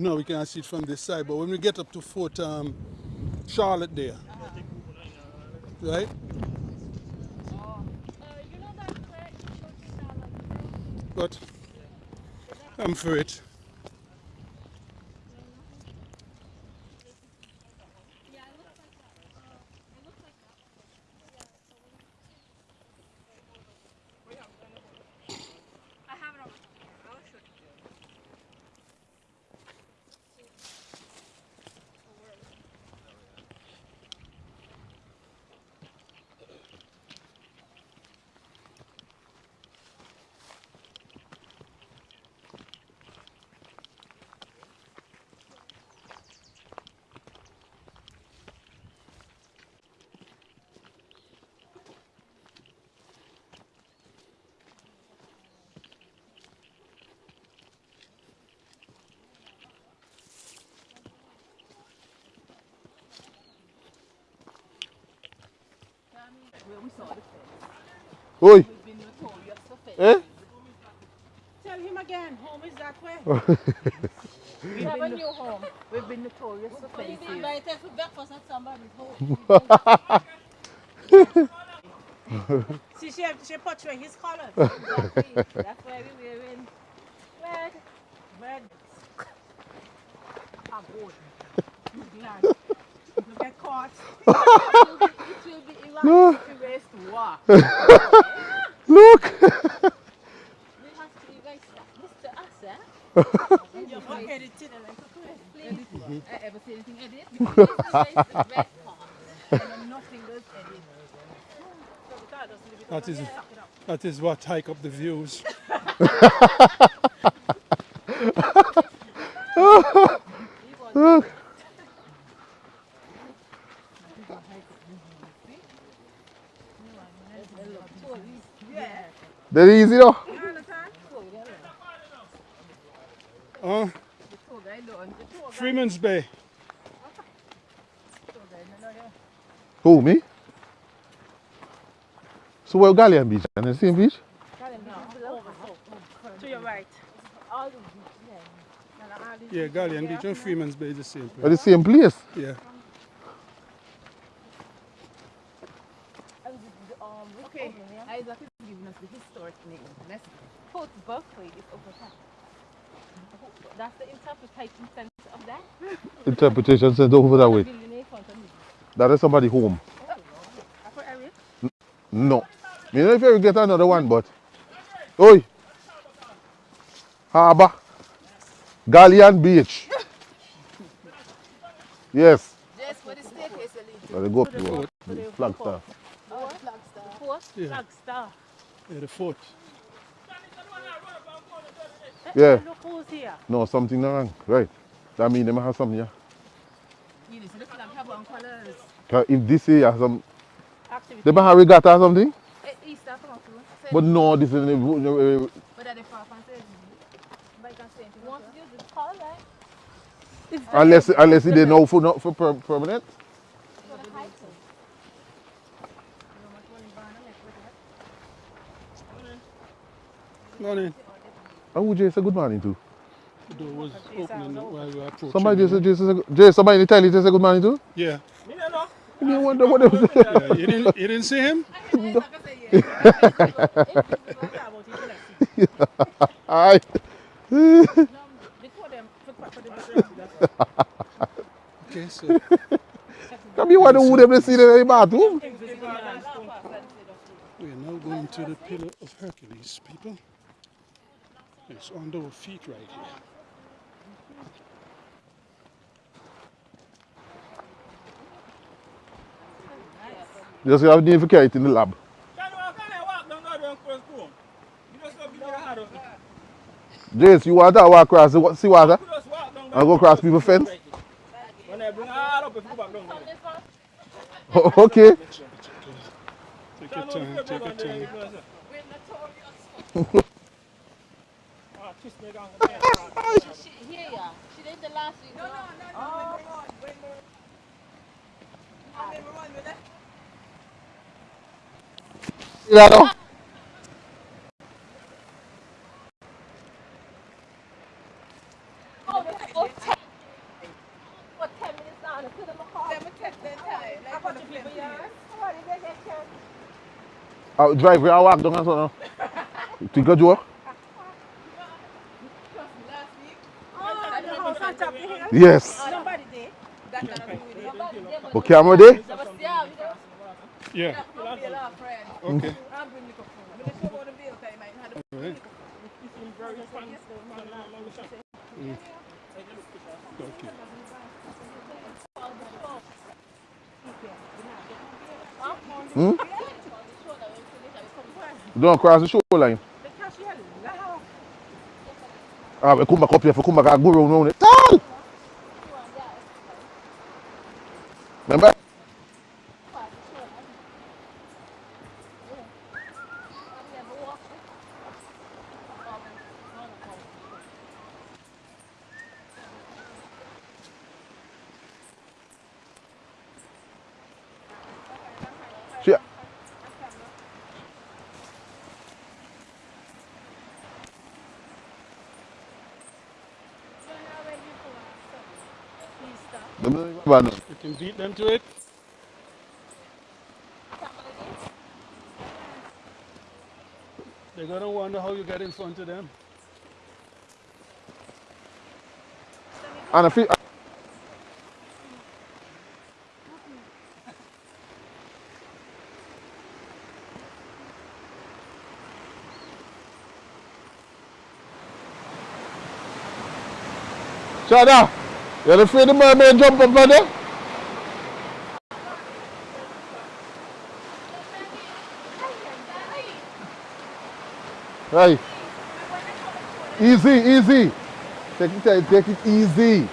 No, we can't see it from this side, but when we get up to Fort um, Charlotte there, right? But I'm for it. Oi! We've been notorious for fence. Eh? Tell him again, home is that way. [LAUGHS] We have a new home. We've been notorious for But you fences. be invited for breakfast at somebody's home. [LAUGHS] See, she, she portray his colors. [LAUGHS] exactly. That's why we wearing red. Red. I'm old. Glad. You get caught. It will be Iran. No. We race. [LAUGHS] Look! We have to erase that. Mr. Asa. You're not edited. Please. Ever say anything edit? Because this erase the red part. and nothing goes edit. That is, that is what hike up the views. Look! [LAUGHS] [LAUGHS] That easy though? Uh, Freeman's Bay. Who, me? So where Galleon Beach? And the same beach? To your right. Yeah, Galleon Beach and Freeman's Bay is the same At place. the same place? Yeah. Okay, the historic name. Let's Fort Berkeley is over there. That's the interpretation sense of that. Interpretation sent over that way. Building in front of me. That is somebody home. Upper? No. Me know if you get another one, but. Oi! Harbour. Galleon Beach. Yes. Yes, for the staircase, Elite. Let it go up to the Flagstaff. Oh, Flagstaff. Fort? Yeah. Flagstaff. Yeah, the fort. Yeah. Look who's here. No, something wrong. Right. That mean them have something, yeah. You know, so the flag have one colours. 'Cause if this here has some. Activity. They have regatta or something? Eh, Easter come up to. But no, this is. Uh, uh, But at the far from say, but you can. Want to use the color, right? unless unless they know for not for per, permanent. For the hiking. Morning. And who Jay say good morning to? The door was opening while we were approaching. Somebody just said Jay somebody in the just say good morning to? Yeah. You wonder what they was yeah. You didn't, you didn't see him? Aye. Okay, so Come you wonder who them they see in the bathroom? we are now going to the Pillar of Hercules, people. It's under our feet right here. Just have to carry it in the lab. Jace, you want to walk across the wa- sea water and go across people's fence? When I bring her up, if you go back down there. Okay. Take your time, take your time. [LAUGHS] Ah, kiss me down. She, here, yeah. She did the last week. No, no, no. See that now? Oh, ten. What, 10 minutes down? I couldn't look off. Let me take the time. Like, for the people here. Somebody, they get chance. Uh, drive where I walk down and so now. You think a had a Alright. Okay. Hmm? Don't cross the shoreline. Ah, we come back up here, we come back and go round round it. You You can beat them to it. They're gonna wonder how you get in front of them. And I feel, You're afraid the mermaid jump up on there? Right. Easy, easy. Take it, take it easy.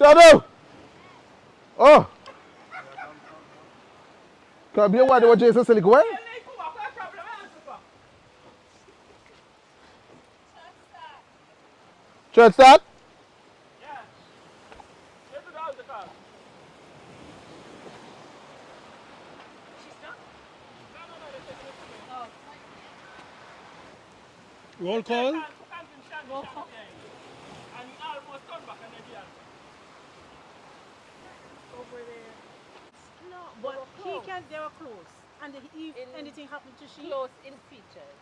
Shadow! Oh! Can be a word what Jason said, go Church start? Roll call. no, but he can, they were close. And if anything happened to she, Close in features.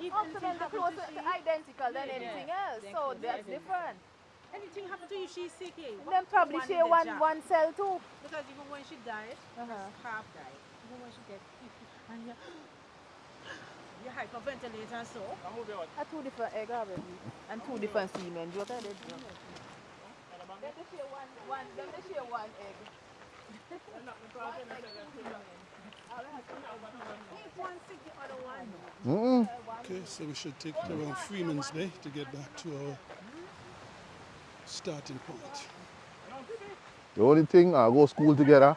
if Also, anything then the happened to she, identical than Yeah. anything else. Then So that's identical. different. anything happened to you, she's sick. Then probably One share in the one jaw. one cell too. Because even when she died, Uh-huh. half died. Even when she get [LAUGHS] and [GASPS] you, you hyperventilate and so. A two different egg already. And two different semen. What are they doing? Let me share one, one, let me share one egg. If one sick, one. Mm-mm. Okay, so we should take it around Freeman's Bay to get back to our starting point. The only thing, I go school together.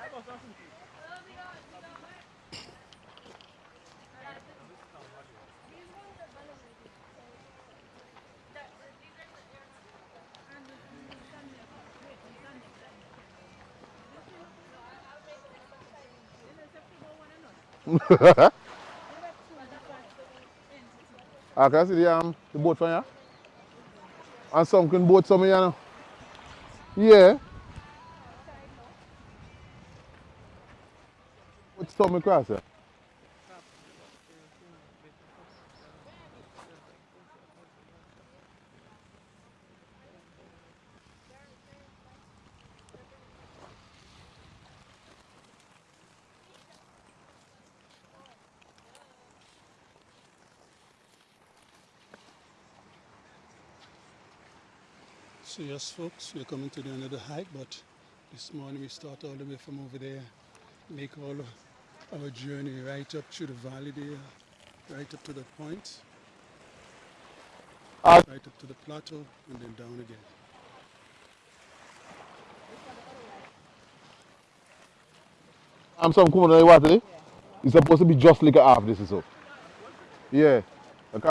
[LAUGHS] I can see the, um, the boat from here. And some can boat some here. Yeah. What's some across here? So yes folks, we're coming to the end of the hike, but this morning we start all the way from over there, make all of our journey right up through the valley there, right up to the point, right up to the plateau, and then down again. I'm some coming on the water eh? there. It's supposed to be just like a half this is so. Yeah. Okay.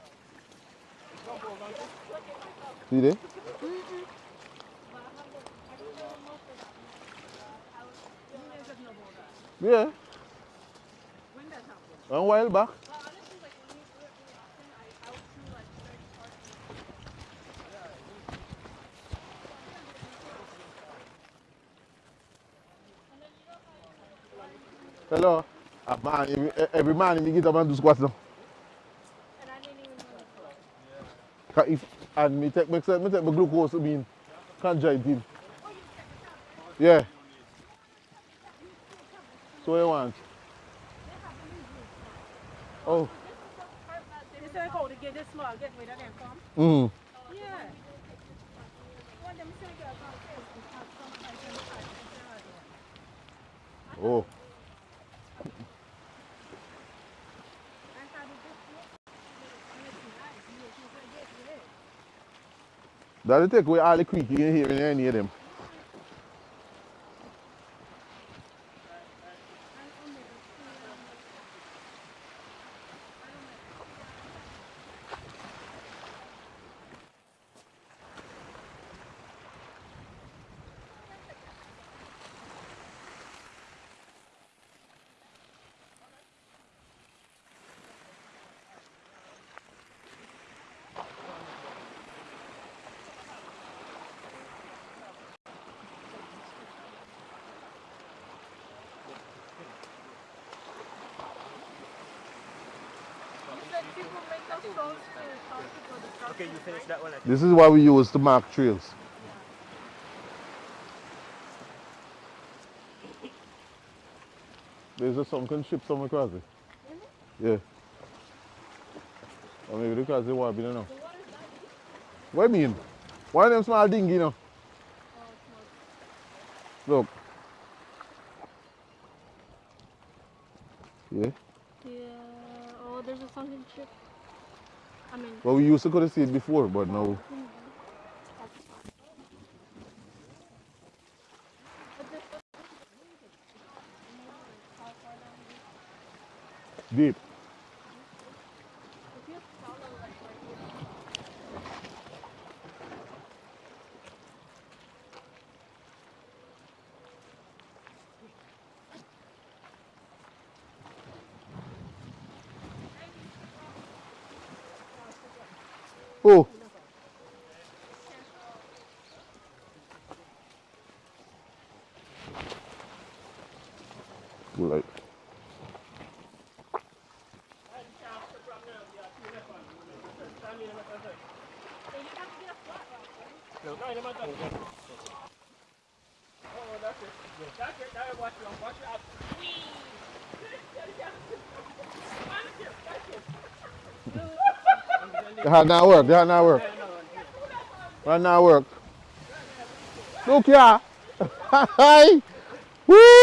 See there? Yeah. A while back. Hello. Ah, man, every, man me get up and do squats now. Ca- If, and me take, me take, my glucose, I mean, can't drive conjoined Yeah. So what you want? Oh. You say how to get this small, rid of them from? Mm. Yeah. When them say girls on Facebook have some kind of fight, they say, Oh. That'll take away all the creek you can hear in any of them. Finish that one. This is what we use to mark trails. There's a sunken ship somewhere across it. Yeah. Or maybe because they want to be there now. What do you mean? One of them small dinghy, you know? Look. Yeah. Yeah. Oh, there's a sunken ship. I mean, Well, we used to go have see it before, but now. Deep. Oh. Right. No, no, no matter. Oh, that's it. That's it. Now watch it. Watch it out. Had not work. Had not work. That not work. Look here. Hi. Woo.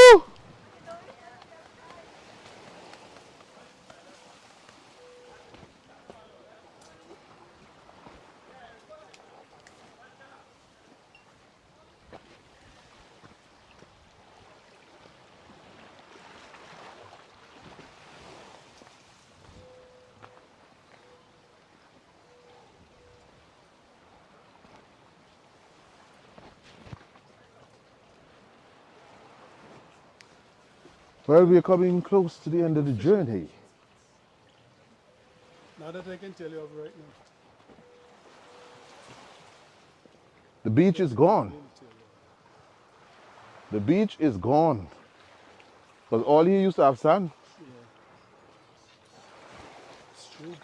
Well, we're coming close to the end of the journey. Now that I can tell you of right now. The beach is gone. The beach is gone. Because all he used to have sand. It's true.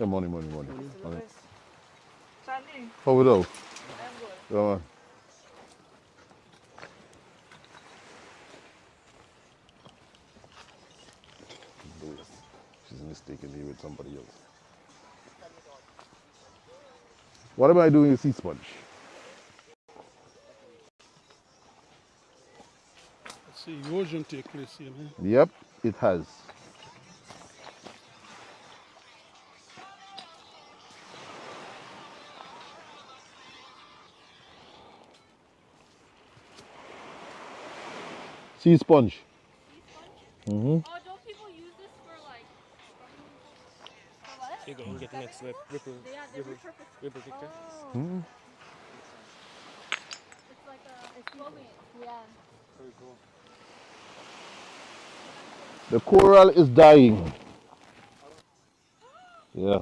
Yeah, money, money, money. Money. Sandy, How we do? I'm. Come on. Louis, She's mistakenly with somebody else. What am I doing with sea sponge? Let's see, erosion take place here, man. Yep, it has. Sea sponge. Mm-hmm. Oh, don't people use this for like? For what? You go and get the next rip, ripple, They are they're ripple, repurposed. ripple picture. Oh. Mm-hmm. It's like a exfoliant. Yeah. Very cool. The coral is dying. Yeah.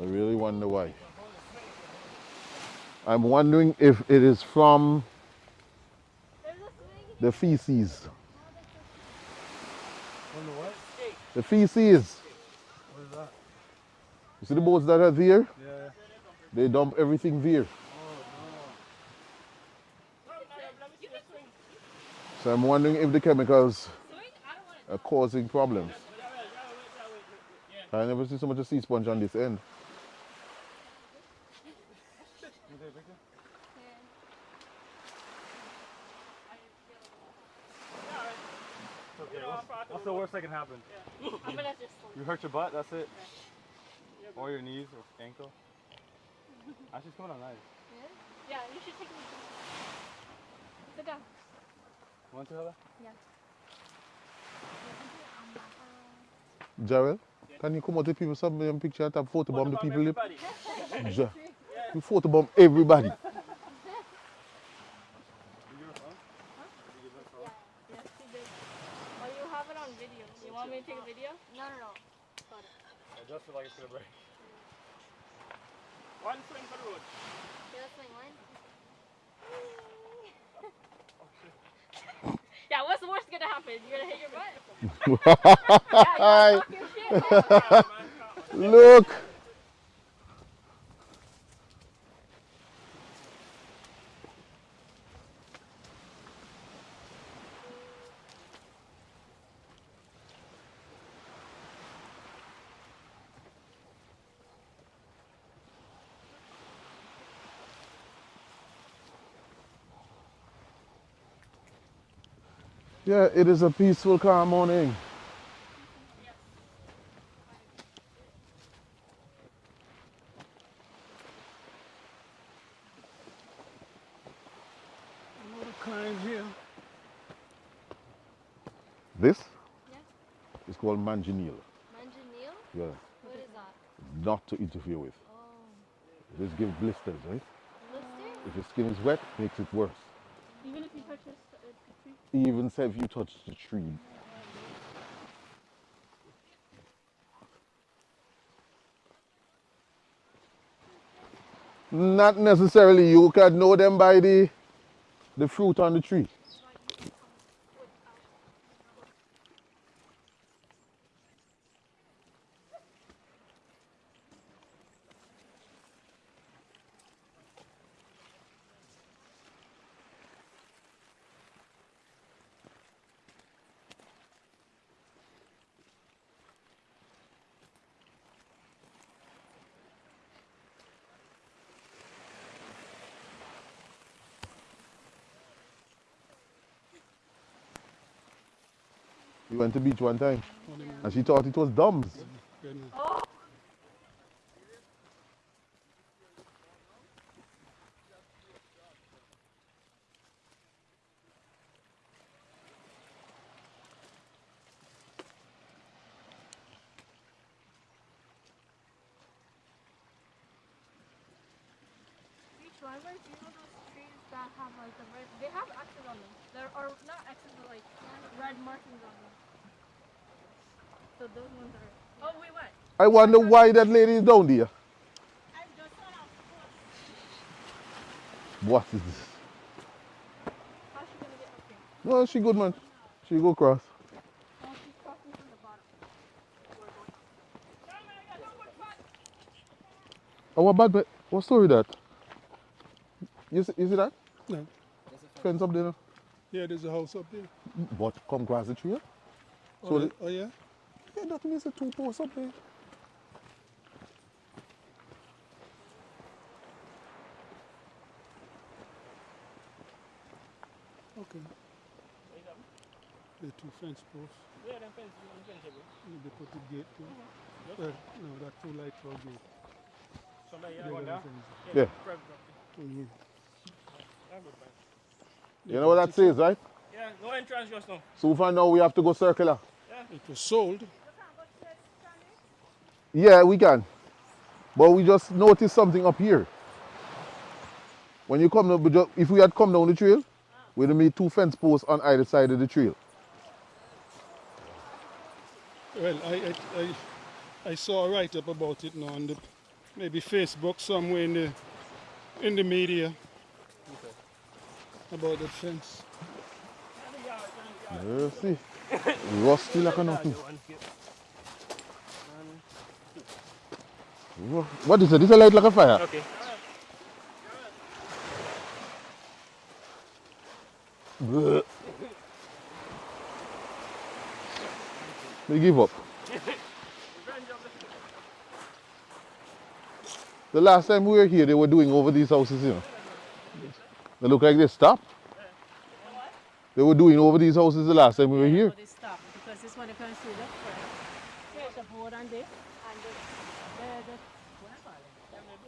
I really wonder why. I'm wondering if it is from There's a thing. The feces. On the what? The feces. What is that? You see the boats that are there? Yeah. They dump everything there. So I'm wondering if the chemicals are causing problems. I never see so much of sea sponge on this end. Okay, what's, what's the worst that can happen? I'm gonna just. You hurt your butt, that's it? Or your knees or ankle? Actually, it's coming out nice. Yeah, you should take me. Sit down. Want to, Heather? Jarrell, can you come out with people some picture and have photobomb the people? lip? Ja- You photobomb everybody. Yes, she did. Oh, you have it on video. You want me to take a video? No, no, no. Adjust it gonna break. One swing for the road. Okay, let's swing one. [LAUGHS] Yeah, what's the worst gonna happen? You're gonna hit your butt? [LAUGHS] yeah, you're talking shit. [LAUGHS] Look. Yeah, it is a peaceful, calm morning. Another climb here. This Yeah. is called manganil. Manganil? Yeah, What is that? not to interfere with. Oh. This gives blisters, right? Blister? If your skin is wet, makes it worse. Even if you touch this, uh, the tree. Even say if you touch the tree. Not necessarily. You can know them by the the fruit on the tree. Went to beach one time and she thought it was dumps. Goodness. drivers, you know those trees that have like the red, they have X's on them. There are not X's, but like red markings on them. So those ones are. Oh, we went. I wonder why that lady is down there. What is this? How's she gonna get up here? No, she good man. She go cross. Oh, she's crossing from the bottom. Oh, what bad? What story that? You see, you see that? No. Fence up there. Yeah, there's a house up there. But come cross the trail. Oh, So the- the- oh yeah? Yeah, that means a two posts up there. Fence posts. Yeah, them fence, them fence, yeah, bro. They put the gate too. Mm-hmm. Well, uh, no, that two light for gate. Somebody, yeah, They one there. Yeah. private property. Yeah. Yeah, good. You know what that says, right? Yeah, no entrance just now. So far now we have to go circular. Yeah. It was sold. Yeah, we can. But we just noticed something up here. When you come down, we if we had come down the trail, we'd have made two fence posts on either side of the trail. Well, I, I, I, I saw a write-up about it now on the, maybe Facebook somewhere in the, in the media about that fence. You see? Rusty like a nothing. Ru- What is it? This a light like a fire? Okay. Bleh. They give up. The last time we were here, they were doing over these houses, you know. They look like they stopped. They were doing over these houses the last time we were here. They stop because this one you can see board?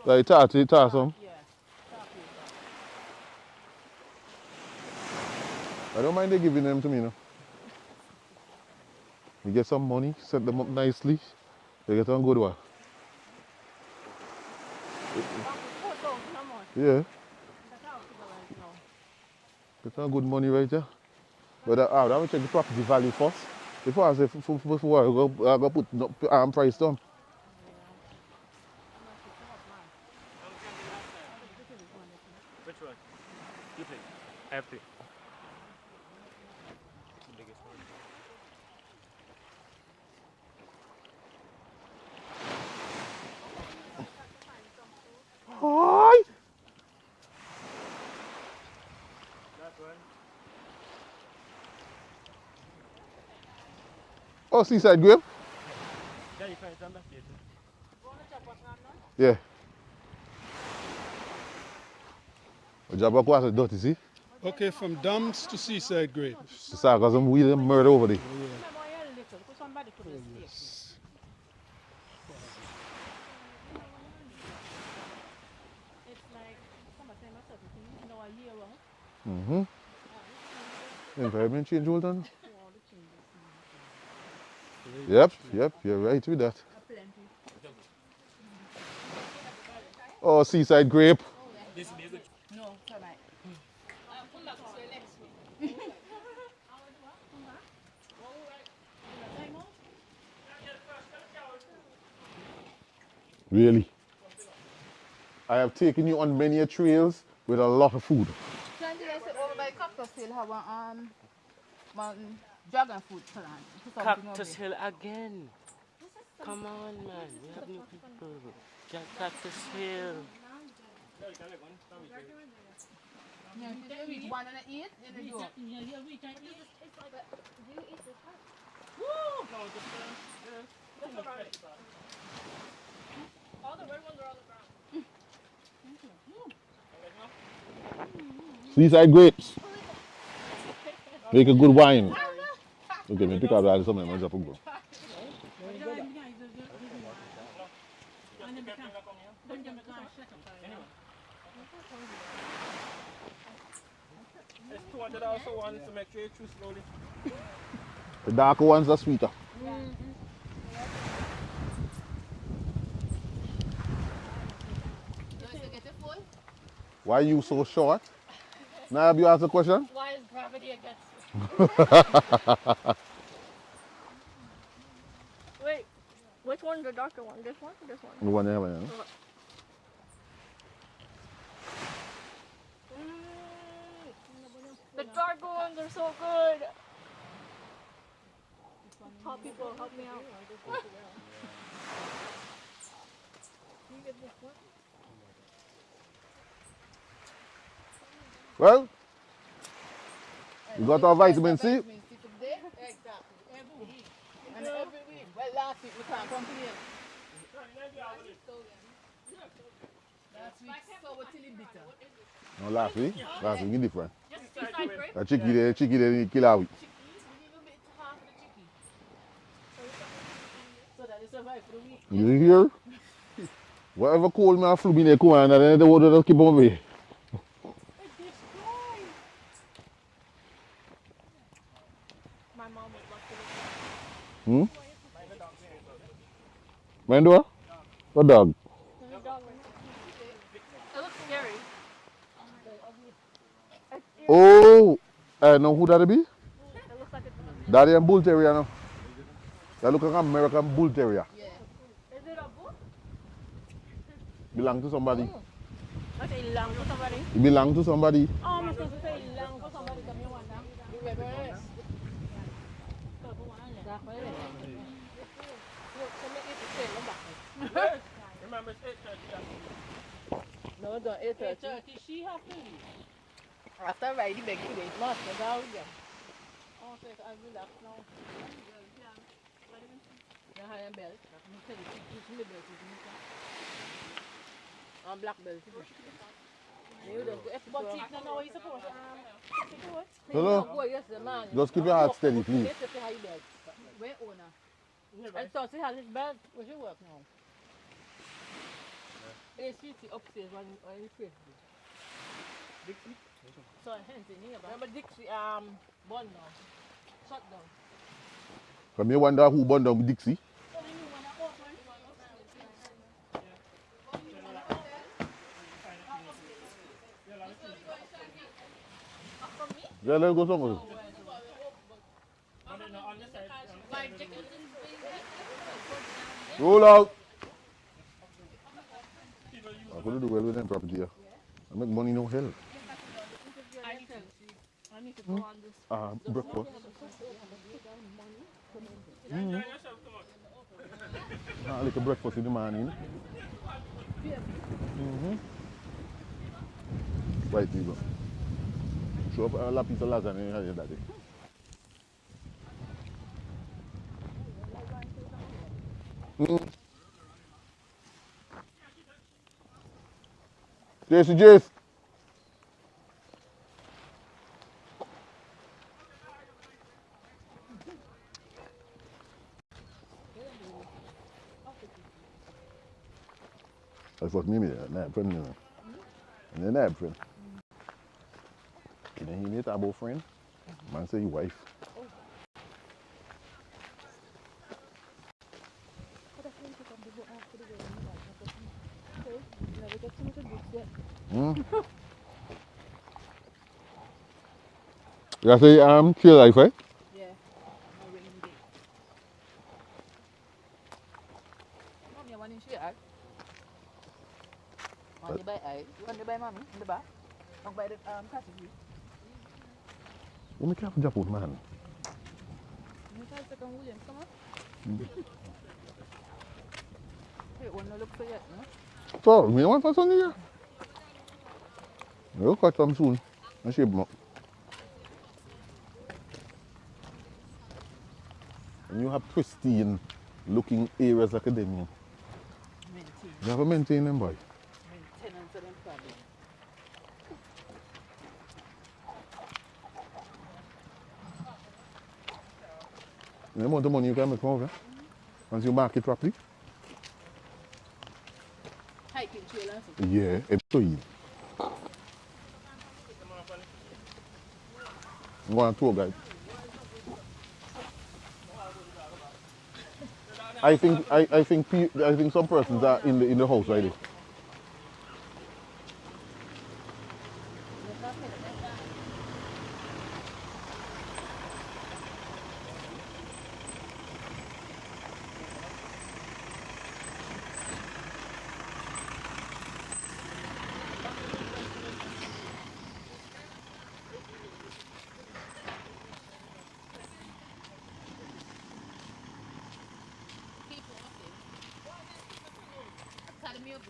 Like. I don't mind they giving them to me, you know. We get some money, set them up nicely. They get on good one. Yeah. Get on good money right there. But uh, I will check the property value first. Before I say before I go, I go put um, price down. Which one? You pick. I three. The biggest one. Hi. That one. Oh, seaside grape? Yeah, you find some back here too. Yeah. Jabba quase dirty, see? Okay, from dumps to seaside grapes. The sarcasm we them murder over there. Oh, yeah. Remember you're little, because somebody put a stick. Yes. It's like, summertime or something, you know, a year round. Mm-hmm. Environment change all done. Yep, yep, you're right with that. Oh, seaside grape. This will be a good. No, tonight. Come back to next week. Really. I have taken you on many a trails with a lot of food. Plenty I said over by Cactus Hill have a um mountain dragon fruit plant. Put something over Cactus. Hill again. Come on, man. We have new people. Jack Cactus Hill. Yeah, if you eat one and I eat, then you do. All the red ones are on the ground. Seaside grapes. Make a good wine. Okay, me pick up that something and drop a go. It's 200 also one to make sure you chew slowly. The darker ones are sweeter. So if you get it full, Why you so short? Now have you asked a question? Why is gravity against [LAUGHS] Wait, which one's the darker one? This one or this one? The one there, man. The darker ones are so good. Top people, help me out. [LAUGHS] Well, you Got our vitamins, C? No laugh, eh? Laugh, you different. A chicken, a chicken, a kill out. You hear? Whatever cold man flew me, they come and then the water just keep on me. Hmm? live Mind what? What dog? There's a dog right there. It looks scary. Oh, I know who that be? It looks like it's That is a bull terrier no? That look like an American bull terrier. Is it a book? Belong to somebody. Okay, long for somebody. It belong to somebody. Oh, I'm supposed to say long for somebody. Come here one now. You remember it's 8:30. No, don't 8.30. she have to leave. After riding it's. That's how we go. Oh, so I relax now. The high and belt. I'm you, the belt. And black belt. You you man. Just keep your heart steady, please. Yes, if you have your belt. Where owner? And so he has his belt. Where you work now? It's city upstairs when when you face me. Dixie? So hence in here. Remember Dixie um bun now. Shut down. Come here wonder who burned down Dixie. Yeah, let's go somewhere. Roll out. I'm going to do well with them property here. I make money no hell. I need to, I need to go on this. Ah, breakfast. Mm. Ah, like a breakfast in the morning. Mm-hmm. Right, people. Show up a la piece of lasagna here that day. Mm. Jason Jace. I fuck me, me, not friend, me. And then that friend. You know, he need about friend. Man say you wife. Mm. You say um chill life, eh? Yeah. No rainy day. Mom, you want to share? Want to buy eye? You want to buy mommy in the back? I'll buy the um category. You make have Japan man. You guys take on Williams, come on. Mm. Hey, one no look for yet, no? So, me want for Sunday here. We'll cut some soon. I shape them up. And you have pristine looking areas like a them. Maintain. You have to maintain them, boy. Maintenance of them problem. The amount of money you can make over. Once you market properly. Hiking trail. Yeah, it's so easy. I'm going on tour guide. I think I, I think I think some persons are in the in the house right there.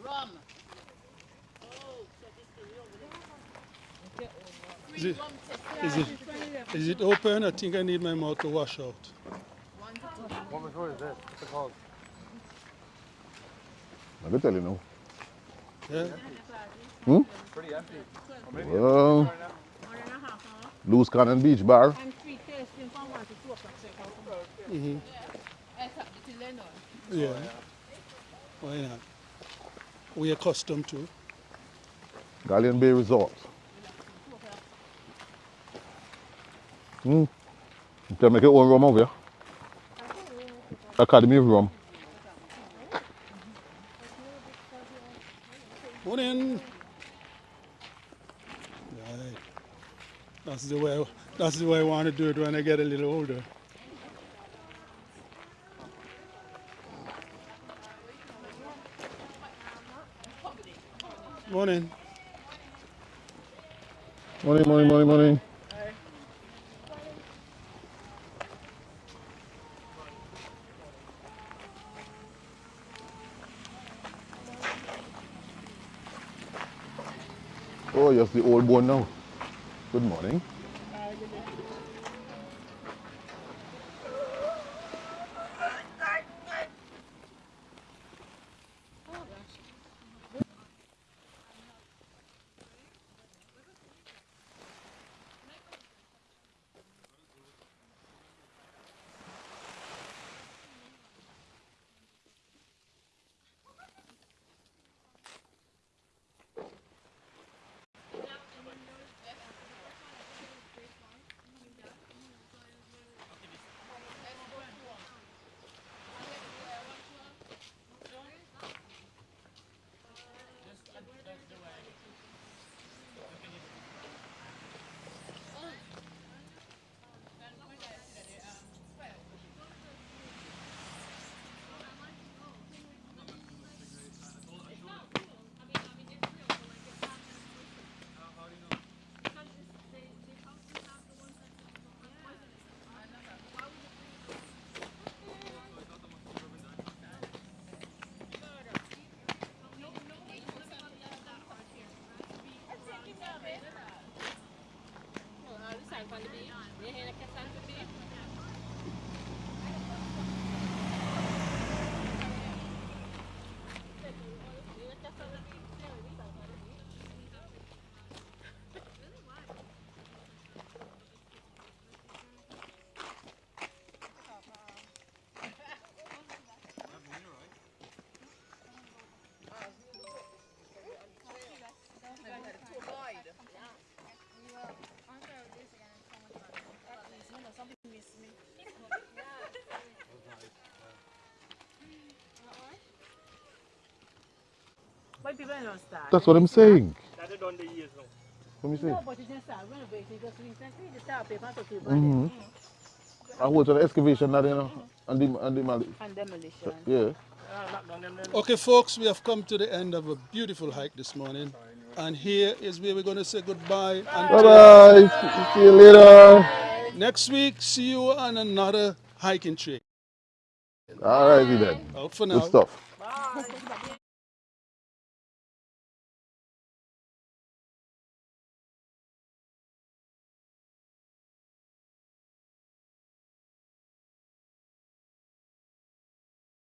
Rum. Is it, is it, open? I think I need my mouth to wash out. What was is this? What's it called? I tell you now. Yeah? Hmm? Pretty empty. Well. Loose Cannon Beach Bar. And free tasting from one to two o'clock. so you can come. hmm Except the Lennon. Yeah. Why not? We accustomed to. Galleon Bay Resort. You can make your own rum over here. Academy of Rum. Morning. Right. That's the way. That's the way I want to do it when I get a little older. Morning. Morning, morning, morning, morning. Oh, yes, the old one now. Good morning. But people don't start. That's what I'm saying. That they done the years now. Let me see. No, but it didn't start renovating just recently. The start paper took it Mm-hmm. I went to the excavation that you know, and the, and the, mali- and demolition. yeah. Ah, knock down them then. Okay, folks, we have come to the end of a beautiful hike this morning. And here is where we're going to say goodbye. Bye Until bye. See you later. next week, see you on another hiking trip. All righty then. Out for now. Good stuff. Bye.